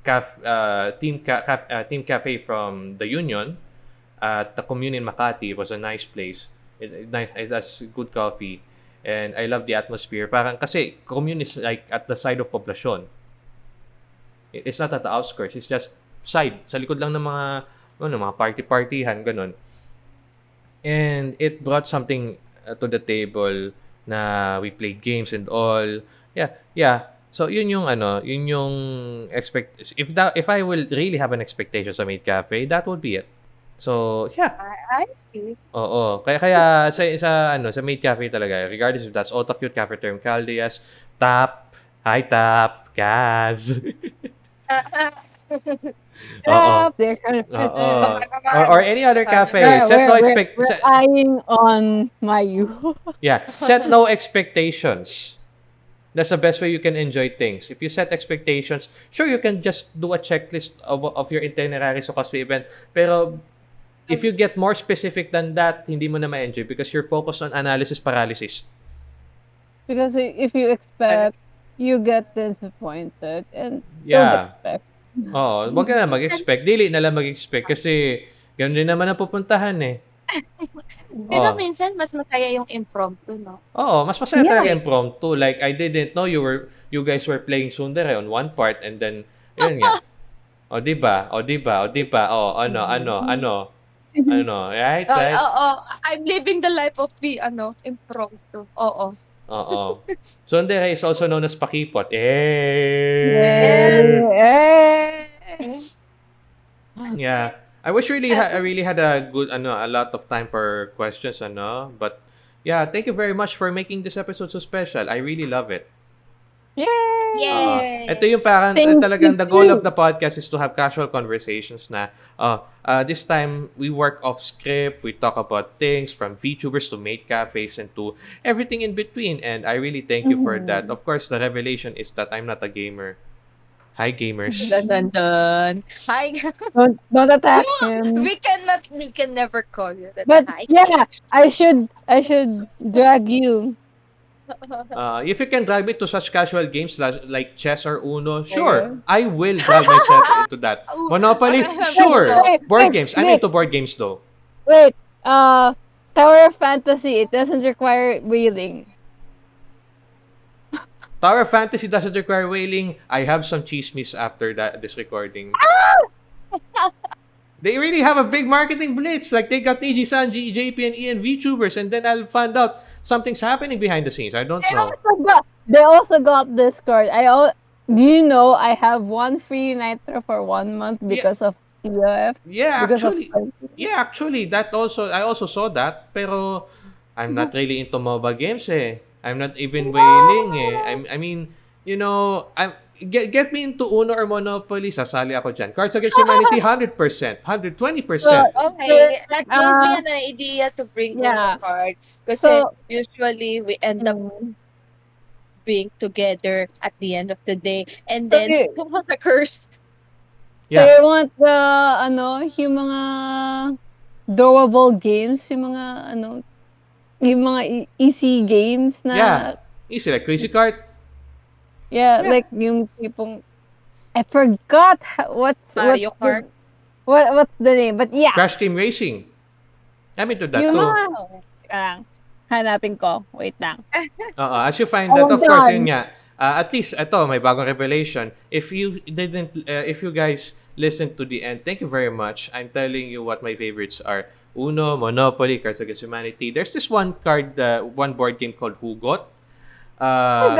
Speaker 4: caf, uh, team ca, ca- uh, team cafe from the Union at the commune in Makati. Was a nice place. It, it nice it has good coffee and I love the atmosphere. Parang kasi commune is like at the side of poblasyon. It- It's not at the outskirts. It's just side. Sa likod lang ng mga ano, mga party-partihan, ganun. And it brought something uh, to the table na we played games and all. Yeah, yeah. So yun yung ano, yun yung expect if that if I will really have an expectation sa Maid Cafe, that would be it. So, yeah.
Speaker 2: I, I see.
Speaker 4: Oo. Kaya kaya sa sa ano, sa Maid Cafe talaga, regardless if that's Otakute Cafe Term Caldias, Tap, Hi Tap, Gaz. Oo.
Speaker 1: Up there, kind of
Speaker 4: oh or, or any other cafe.
Speaker 1: We're,
Speaker 4: Set no
Speaker 1: we're,
Speaker 4: expect
Speaker 1: we're
Speaker 4: set-
Speaker 1: eyeing on Mayu.
Speaker 4: Yeah, set no expectations. That's the best way you can enjoy things. If you set expectations, sure you can just do a checklist of, of your itinerary sa cosplay event. Pero if you get more specific than that, hindi mo na ma-enjoy because you're focused on analysis paralysis.
Speaker 1: because if you expect, you get disappointed and don't
Speaker 4: Yeah.
Speaker 1: expect.
Speaker 4: Oo, wag ka na mag-expect. Dili na lang mag-expect kasi ganun din naman ang pupuntahan eh.
Speaker 2: Pero
Speaker 4: Oo.
Speaker 2: minsan, mas masaya yung impromptu, no?
Speaker 4: Oo, mas masaya
Speaker 1: Yeah.
Speaker 4: talaga impromptu. Like, I didn't know you were, you guys were playing Sundere on one part and then, yun nga. O, di ba? O, di ba? O, di ba? O, ano, ano, ano, ano, right,
Speaker 2: Oo,
Speaker 4: right?
Speaker 2: oo. I'm living the life of the, ano, impromptu. Oo.
Speaker 4: Oo. Sundere is also known as Pakipot. Eh!
Speaker 1: Eh, eh.
Speaker 4: Yeah. I wish really ha- I really had a good ano a lot of time for questions ano but yeah thank you very much for making this episode so special I really love it
Speaker 1: Yay!
Speaker 4: Oo.
Speaker 2: Yay!
Speaker 4: ito yung parang
Speaker 1: Thank
Speaker 4: uh, talagang
Speaker 1: you
Speaker 4: the goal of the podcast is to have casual conversations na uh, uh, this time we work off script we talk about things from VTubers to maid cafes and to everything in between and I really thank you for that of course the revelation is that I'm not a gamer hi gamers
Speaker 2: Dun, dun, dun. Hi.
Speaker 1: Don't, don't attack him.
Speaker 2: we cannot. We can never call you that.
Speaker 1: But
Speaker 2: Hi.
Speaker 1: yeah, I should I should drag you.
Speaker 4: Uh, if you can drag me to such casual games like chess or Uno, sure. I will drag myself into that. Monopoly, sure. Board games. I'm into board games though.
Speaker 1: Wait, uh, Tower of Fantasy. It doesn't require whaling.
Speaker 4: Tower Fantasy doesn't require whaling. I have some chismis after that this recording. they really have a big marketing blitz. Like they got Niji Sanji, JP, and Ian VTubers, and then I'll find out something's happening behind the scenes. I don't
Speaker 1: They
Speaker 4: know.
Speaker 1: also got they also got Discord. I all do you know I have one free Nitro for one month because of TOF?
Speaker 4: Yeah,
Speaker 1: Because
Speaker 4: actually,
Speaker 1: of
Speaker 4: yeah, actually, that also I also saw that. Pero I'm not really into MOBA games eh. I'm not even whaling eh. I'm, I mean, you know, I'm get, get me into Uno or Monopoly, sasali ako dyan. Cards Against Humanity, 100%, 120%.
Speaker 2: Okay, that gave
Speaker 1: Uh,
Speaker 2: me an idea to bring
Speaker 1: yeah.
Speaker 2: Uno cards. Kasi
Speaker 1: So-
Speaker 2: usually we end up
Speaker 1: Mm.
Speaker 2: being together at the end of the day. And
Speaker 1: So
Speaker 2: then,
Speaker 1: you-
Speaker 2: come on, the curse.
Speaker 1: So
Speaker 4: Yeah.
Speaker 1: you want the ano, yung mga durable games, yung mga ano, yung mga e- easy games na
Speaker 4: Yeah. Easy, like Crazy Cart.
Speaker 1: Yeah,
Speaker 4: Yeah.
Speaker 1: like yung tipong I forgot ha- what's
Speaker 2: Mario
Speaker 1: what's the-
Speaker 2: Kart.
Speaker 1: what what's the name? But yeah,
Speaker 4: Crash Team Racing. I'm into that
Speaker 1: yung
Speaker 4: too.
Speaker 1: mga ah, hanapin ko. Wait lang.
Speaker 4: Oo, as you find
Speaker 1: Oh,
Speaker 4: that, of course, yun nga. Uh, at least, ito, may bagong revelation. If you didn't, uh, if you guys listened to the end, thank you very much. I'm telling you what my favorites are. Uno, Monopoly, Cards Against Humanity. There's this one card, uh, one board game called Hugot. Uh,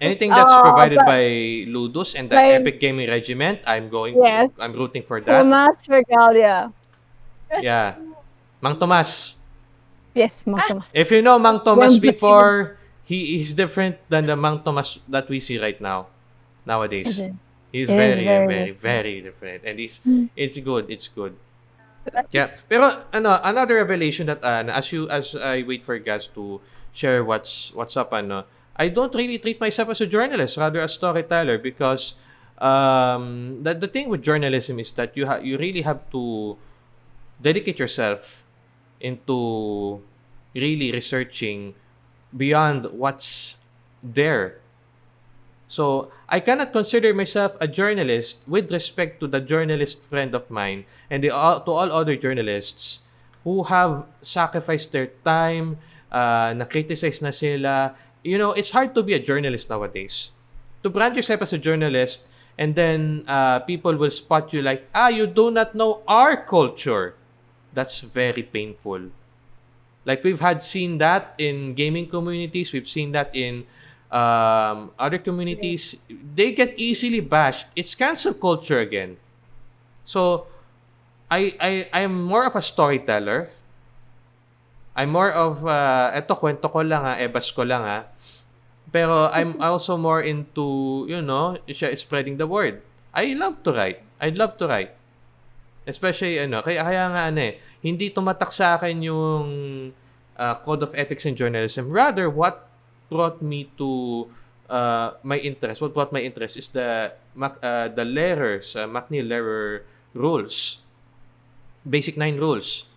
Speaker 4: anything that's
Speaker 1: Oh,
Speaker 4: provided
Speaker 1: but-
Speaker 4: by Ludus and the
Speaker 1: By-
Speaker 4: Epic Gaming Regiment, I'm going,
Speaker 1: Yes.
Speaker 4: I'm rooting for that.
Speaker 1: Tomas Regalia.
Speaker 4: Yeah. Mang Tomas.
Speaker 1: Yes, Mang Tomas.
Speaker 4: If you know Mang Tomas
Speaker 1: Yung
Speaker 4: before, he is different than the Mang Tomas that we see right now, nowadays. He's
Speaker 1: He is
Speaker 4: very, very,
Speaker 1: very
Speaker 4: very, different, and it's
Speaker 1: Hmm.
Speaker 4: it's good. It's good. Yeah. Pero ano, another revelation that uh, as you as I wait for guys to share what's what's up ano, I don't really treat myself as a journalist, rather a storyteller because um the, the thing with journalism is that you ha- you really have to dedicate yourself into really researching beyond what's there. So I cannot consider myself a journalist with respect to the journalist friend of mine and the, to all other journalists who have sacrificed their time, uh, na-criticize na sila. You know, it's hard to be a journalist nowadays. To brand yourself as a journalist and then uh, people will spot you like, ah, you do not know our culture. That's very painful. Like we've had seen that in gaming communities, we've seen that in um, other communities. They get easily bashed. It's cancel culture again. So I I I'm more of a storyteller. I'm more of uh, eto kwento ko lang ha, ebas ko lang ha. Pero I'm also more into, you know, siya spreading the word. I love to write. I'd love to write. Especially, ano, kaya, kaya nga, ano eh, hindi tumatak sa akin yung uh, code of ethics in journalism. Rather, what brought me to uh, my interest, what brought my interest is the uh, the letters, uh, McNeil-Lehrer rules. Basic nine rules.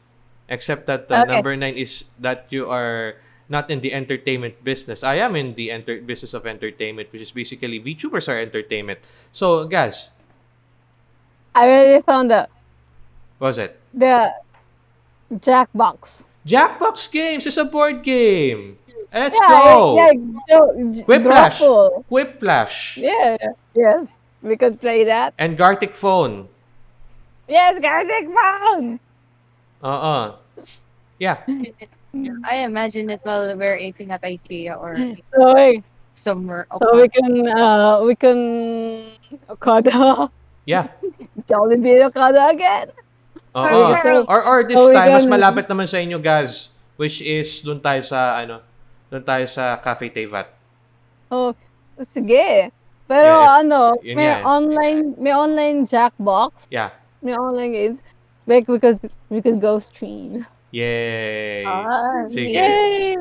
Speaker 4: Except that uh,
Speaker 1: Okay.
Speaker 4: number nine is that you are not in the entertainment business. I am in the enter- business of entertainment, which is basically VTubers are entertainment. So, guys,
Speaker 1: I already found the
Speaker 4: what was it?
Speaker 1: the Jackbox.
Speaker 4: Jackbox Games is a board game. Let's
Speaker 1: yeah,
Speaker 4: go.
Speaker 1: yeah, Joe,
Speaker 4: Quiplash.
Speaker 1: Grapple.
Speaker 4: Quiplash.
Speaker 1: Yeah, yes, we could play that.
Speaker 4: And Gartic Phone.
Speaker 1: Yes, Gartic Phone.
Speaker 4: Uh-uh. Yeah.
Speaker 2: I imagine it while we're eating at IKEA or
Speaker 1: So, we-
Speaker 2: somewhere.
Speaker 1: so we can, uh, we can Okada,
Speaker 4: Yeah.
Speaker 1: Jollibee Okada again.
Speaker 4: Oo.
Speaker 2: Alright.
Speaker 4: Or, or this
Speaker 1: Oh, we
Speaker 4: time, mas
Speaker 1: gonna-
Speaker 4: malapit naman sa inyo, guys. Which is, dun tayo sa, ano, dun tayo sa Cafe Tevat.
Speaker 1: Oh, sige. Pero
Speaker 4: Yeah,
Speaker 1: ano,
Speaker 4: yun
Speaker 1: may
Speaker 4: nga eh.
Speaker 1: online, may online Jackbox,
Speaker 4: Yeah.
Speaker 1: may online games. Like we could we could go stream.
Speaker 4: Yay!
Speaker 2: Ah,
Speaker 4: Sige.
Speaker 1: Yay!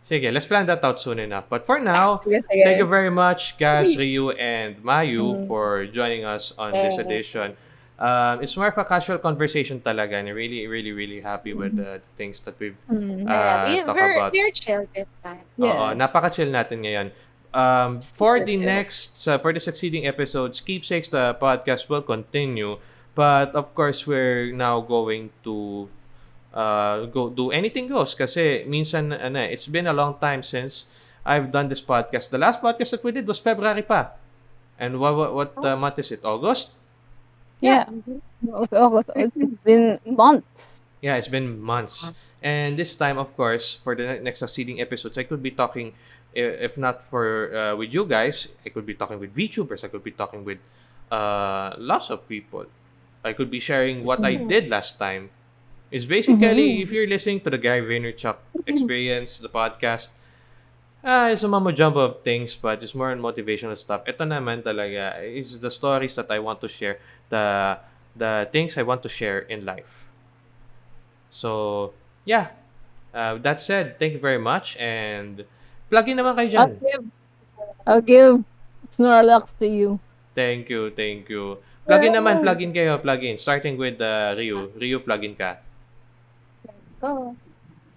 Speaker 4: Sige, let's plan that out soon enough. But for now,
Speaker 1: sige.
Speaker 4: Thank you very much, Gaz, Ryu, and Mayu
Speaker 1: Mm.
Speaker 4: for joining us on this
Speaker 2: Eh.
Speaker 4: edition. Um, it's more of a casual conversation talaga and really, really, really happy with the things that we've
Speaker 1: Mm.
Speaker 4: uh,
Speaker 2: yeah, we,
Speaker 4: talk
Speaker 2: we're,
Speaker 4: about.
Speaker 2: we're chill this time.
Speaker 4: Oo,
Speaker 1: Yes.
Speaker 4: napaka-chill natin ngayon. Um, for the next, uh, for the succeeding episodes, Keepsakes, the podcast will continue. But of course, we're now going to uh, go do anything goes kasi minsan ano, eh, it's been a long time since I've done this podcast. The last podcast that we did was February pa. And what what, what uh, month is it? August?
Speaker 1: Yeah. August, August. It's been months.
Speaker 4: Yeah, it's been months. And this time, of course, for the next succeeding episodes, I could be talking, if not for uh, with you guys, I could be talking with VTubers. I could be talking with uh, lots of people. I could be sharing what I did last time. It's basically,
Speaker 1: Mhm.
Speaker 4: if you're listening to the Gary Vaynerchuk experience, the podcast, ah, it's a mumbo jumbo of things, but it's more on motivational stuff. Ito naman talaga is the stories that I want to share, the the things I want to share in life. So, yeah. Uh, that said, thank you very much and plug in naman kayo dyan.
Speaker 1: I'll give, I'll give Snorlax to you.
Speaker 4: Thank you, thank you. Plug in naman, plug in kayo, plug in. Starting with uh, Ryu. Ryu, plug in ka.
Speaker 2: Go.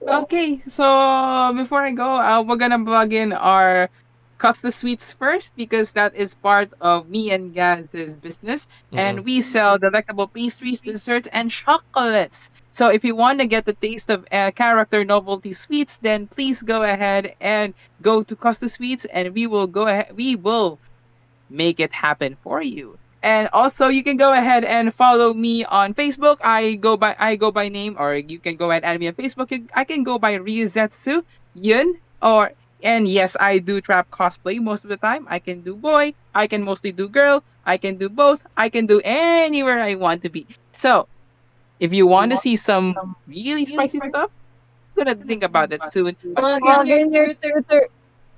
Speaker 3: Okay, so before I go, uh, we're gonna plug in our Costa Sweets first because that is part of me and Gaz's business, and we sell delectable pastries, desserts, and chocolates. So if you want to get the taste of uh, character novelty sweets, then please go ahead and go to Costa Sweets, and we will go ahead. We will make it happen for you. And also, you can go ahead and follow me on Facebook. I go by I go by name, or you can go ahead and add me on Facebook. I can go by Ryuzetsu Yun, or and yes, I do trap cosplay most of the time. I can do boy, I can mostly do girl, I can do both, I can do anywhere I want to be. So, if you want to see some really spicy stuff, I'm gonna think about that soon.
Speaker 1: Plug in your Twitter.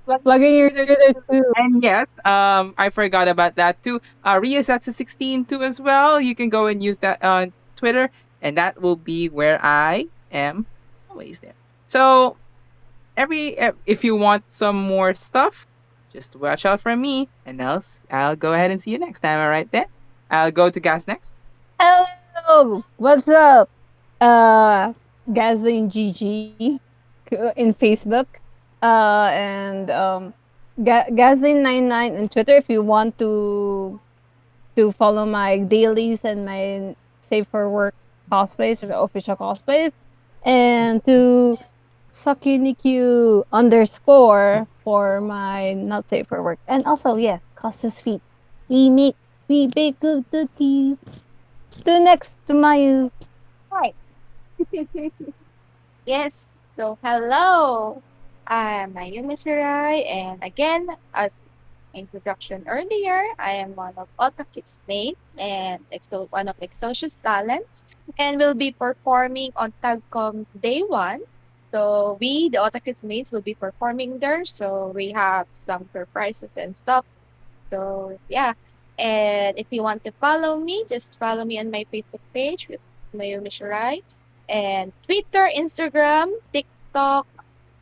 Speaker 1: Plug in your Twitter too.
Speaker 3: And yes, um, I forgot about that too. Uh, Ryuzetsu16 too as well. You can go and use that on Twitter, and that will be where I am always there. So, every if you want some more stuff, just watch out for me, and else I'll go ahead and see you next time. All right then. I'll go to Gaz next.
Speaker 1: Hello, what's up? Uh, Gazling GG in Facebook, uh, and um, Ga- Gazling99 on Twitter. If you want to to follow my dailies and my safe for work cosplays or the official cosplays, and to Sakuniku underscore for my not safe for work, and also yes, Costa Sweets. We make we bake good cookies. To next to my
Speaker 2: Right. yes. So, hello. I'm Mayumi Shirai, and again, as introduction earlier, I am one of Otakit's mates and one of Exocious Talents, and will be performing on Tagcom Day 1. So, we, the Otakit mates, will be performing there. So, we have some surprises and stuff. So, yeah. And if you want to follow me, just follow me on my Facebook page, which is Mayumi Shirai. And Twitter, Instagram, TikTok,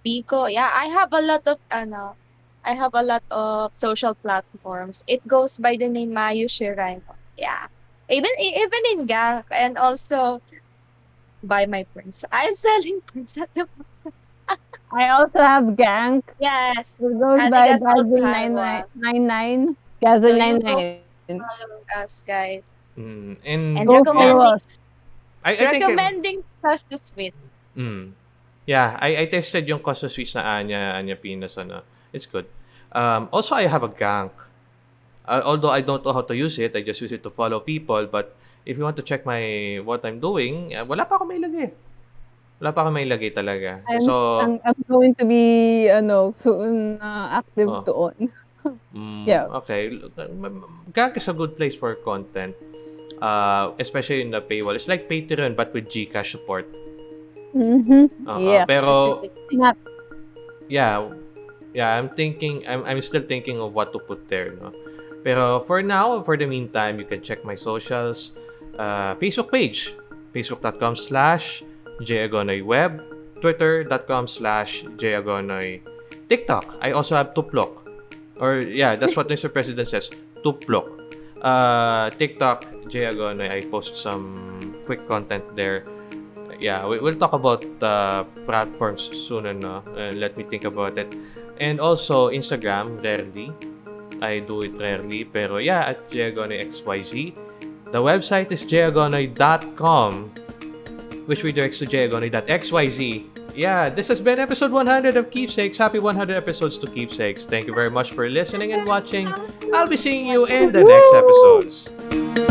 Speaker 2: Bigo. Yeah, I have a lot of ano, I have a lot of social platforms. It goes by the name Mayu Shirai. Yeah. Even even in GAC and also by my prints. I'm selling prints at the moment.
Speaker 1: I also have Gank.
Speaker 2: Yes.
Speaker 1: It goes
Speaker 2: I
Speaker 1: by
Speaker 2: that's all
Speaker 1: Gazin
Speaker 2: Taiwan.
Speaker 1: 99.
Speaker 2: So Follow us guys.
Speaker 4: Mm, and
Speaker 2: And recommending
Speaker 1: us.
Speaker 4: I, I think
Speaker 2: recommending us the sweet.
Speaker 4: Mm. Yeah, I, I tested yung Costa Swiss na Anya, Anya Pinas, ano. It's good. Um, also, I have a gank. Uh, although I don't know how to use it, I just use it to follow people. But if you want to check my what I'm doing, uh, wala pa ako may lagay. Wala pa ako may lagay talaga.
Speaker 1: I'm,
Speaker 4: so,
Speaker 1: I'm, I'm going to be ano, soon uh, active
Speaker 4: Oh.
Speaker 1: doon.
Speaker 4: mm,
Speaker 1: yeah.
Speaker 4: okay. Gank is a good place for content. Uh, especially in the paywall. It's like Patreon but with Gcash support.
Speaker 1: Mm-hmm.
Speaker 4: Uh-uh.
Speaker 1: Yeah.
Speaker 4: Pero
Speaker 1: Not
Speaker 4: yeah, yeah, I'm thinking, I'm, I'm still thinking of what to put there, no? Pero for now, for the meantime, you can check my socials, uh, Facebook page, facebook.com slash jagonoyweb, twitter.com slash jagonoy, TikTok, I also have Tuplok, or yeah, that's what Mr. President says, Tuplok. Uh, TikTok, jagonoy, I post some quick content there yeah, we, we'll talk about uh, platforms soon and uh, let me think about it. And also, Instagram, rarely. I do it rarely. Pero yeah, at JagonoyXYZ. The website is jagonoy.com which redirects to jagonoy.xyz. Yeah, this has been episode 100 of Keepsakes. Happy 100 episodes to Keepsakes. Thank you very much for listening and watching. I'll be seeing you in the next episodes.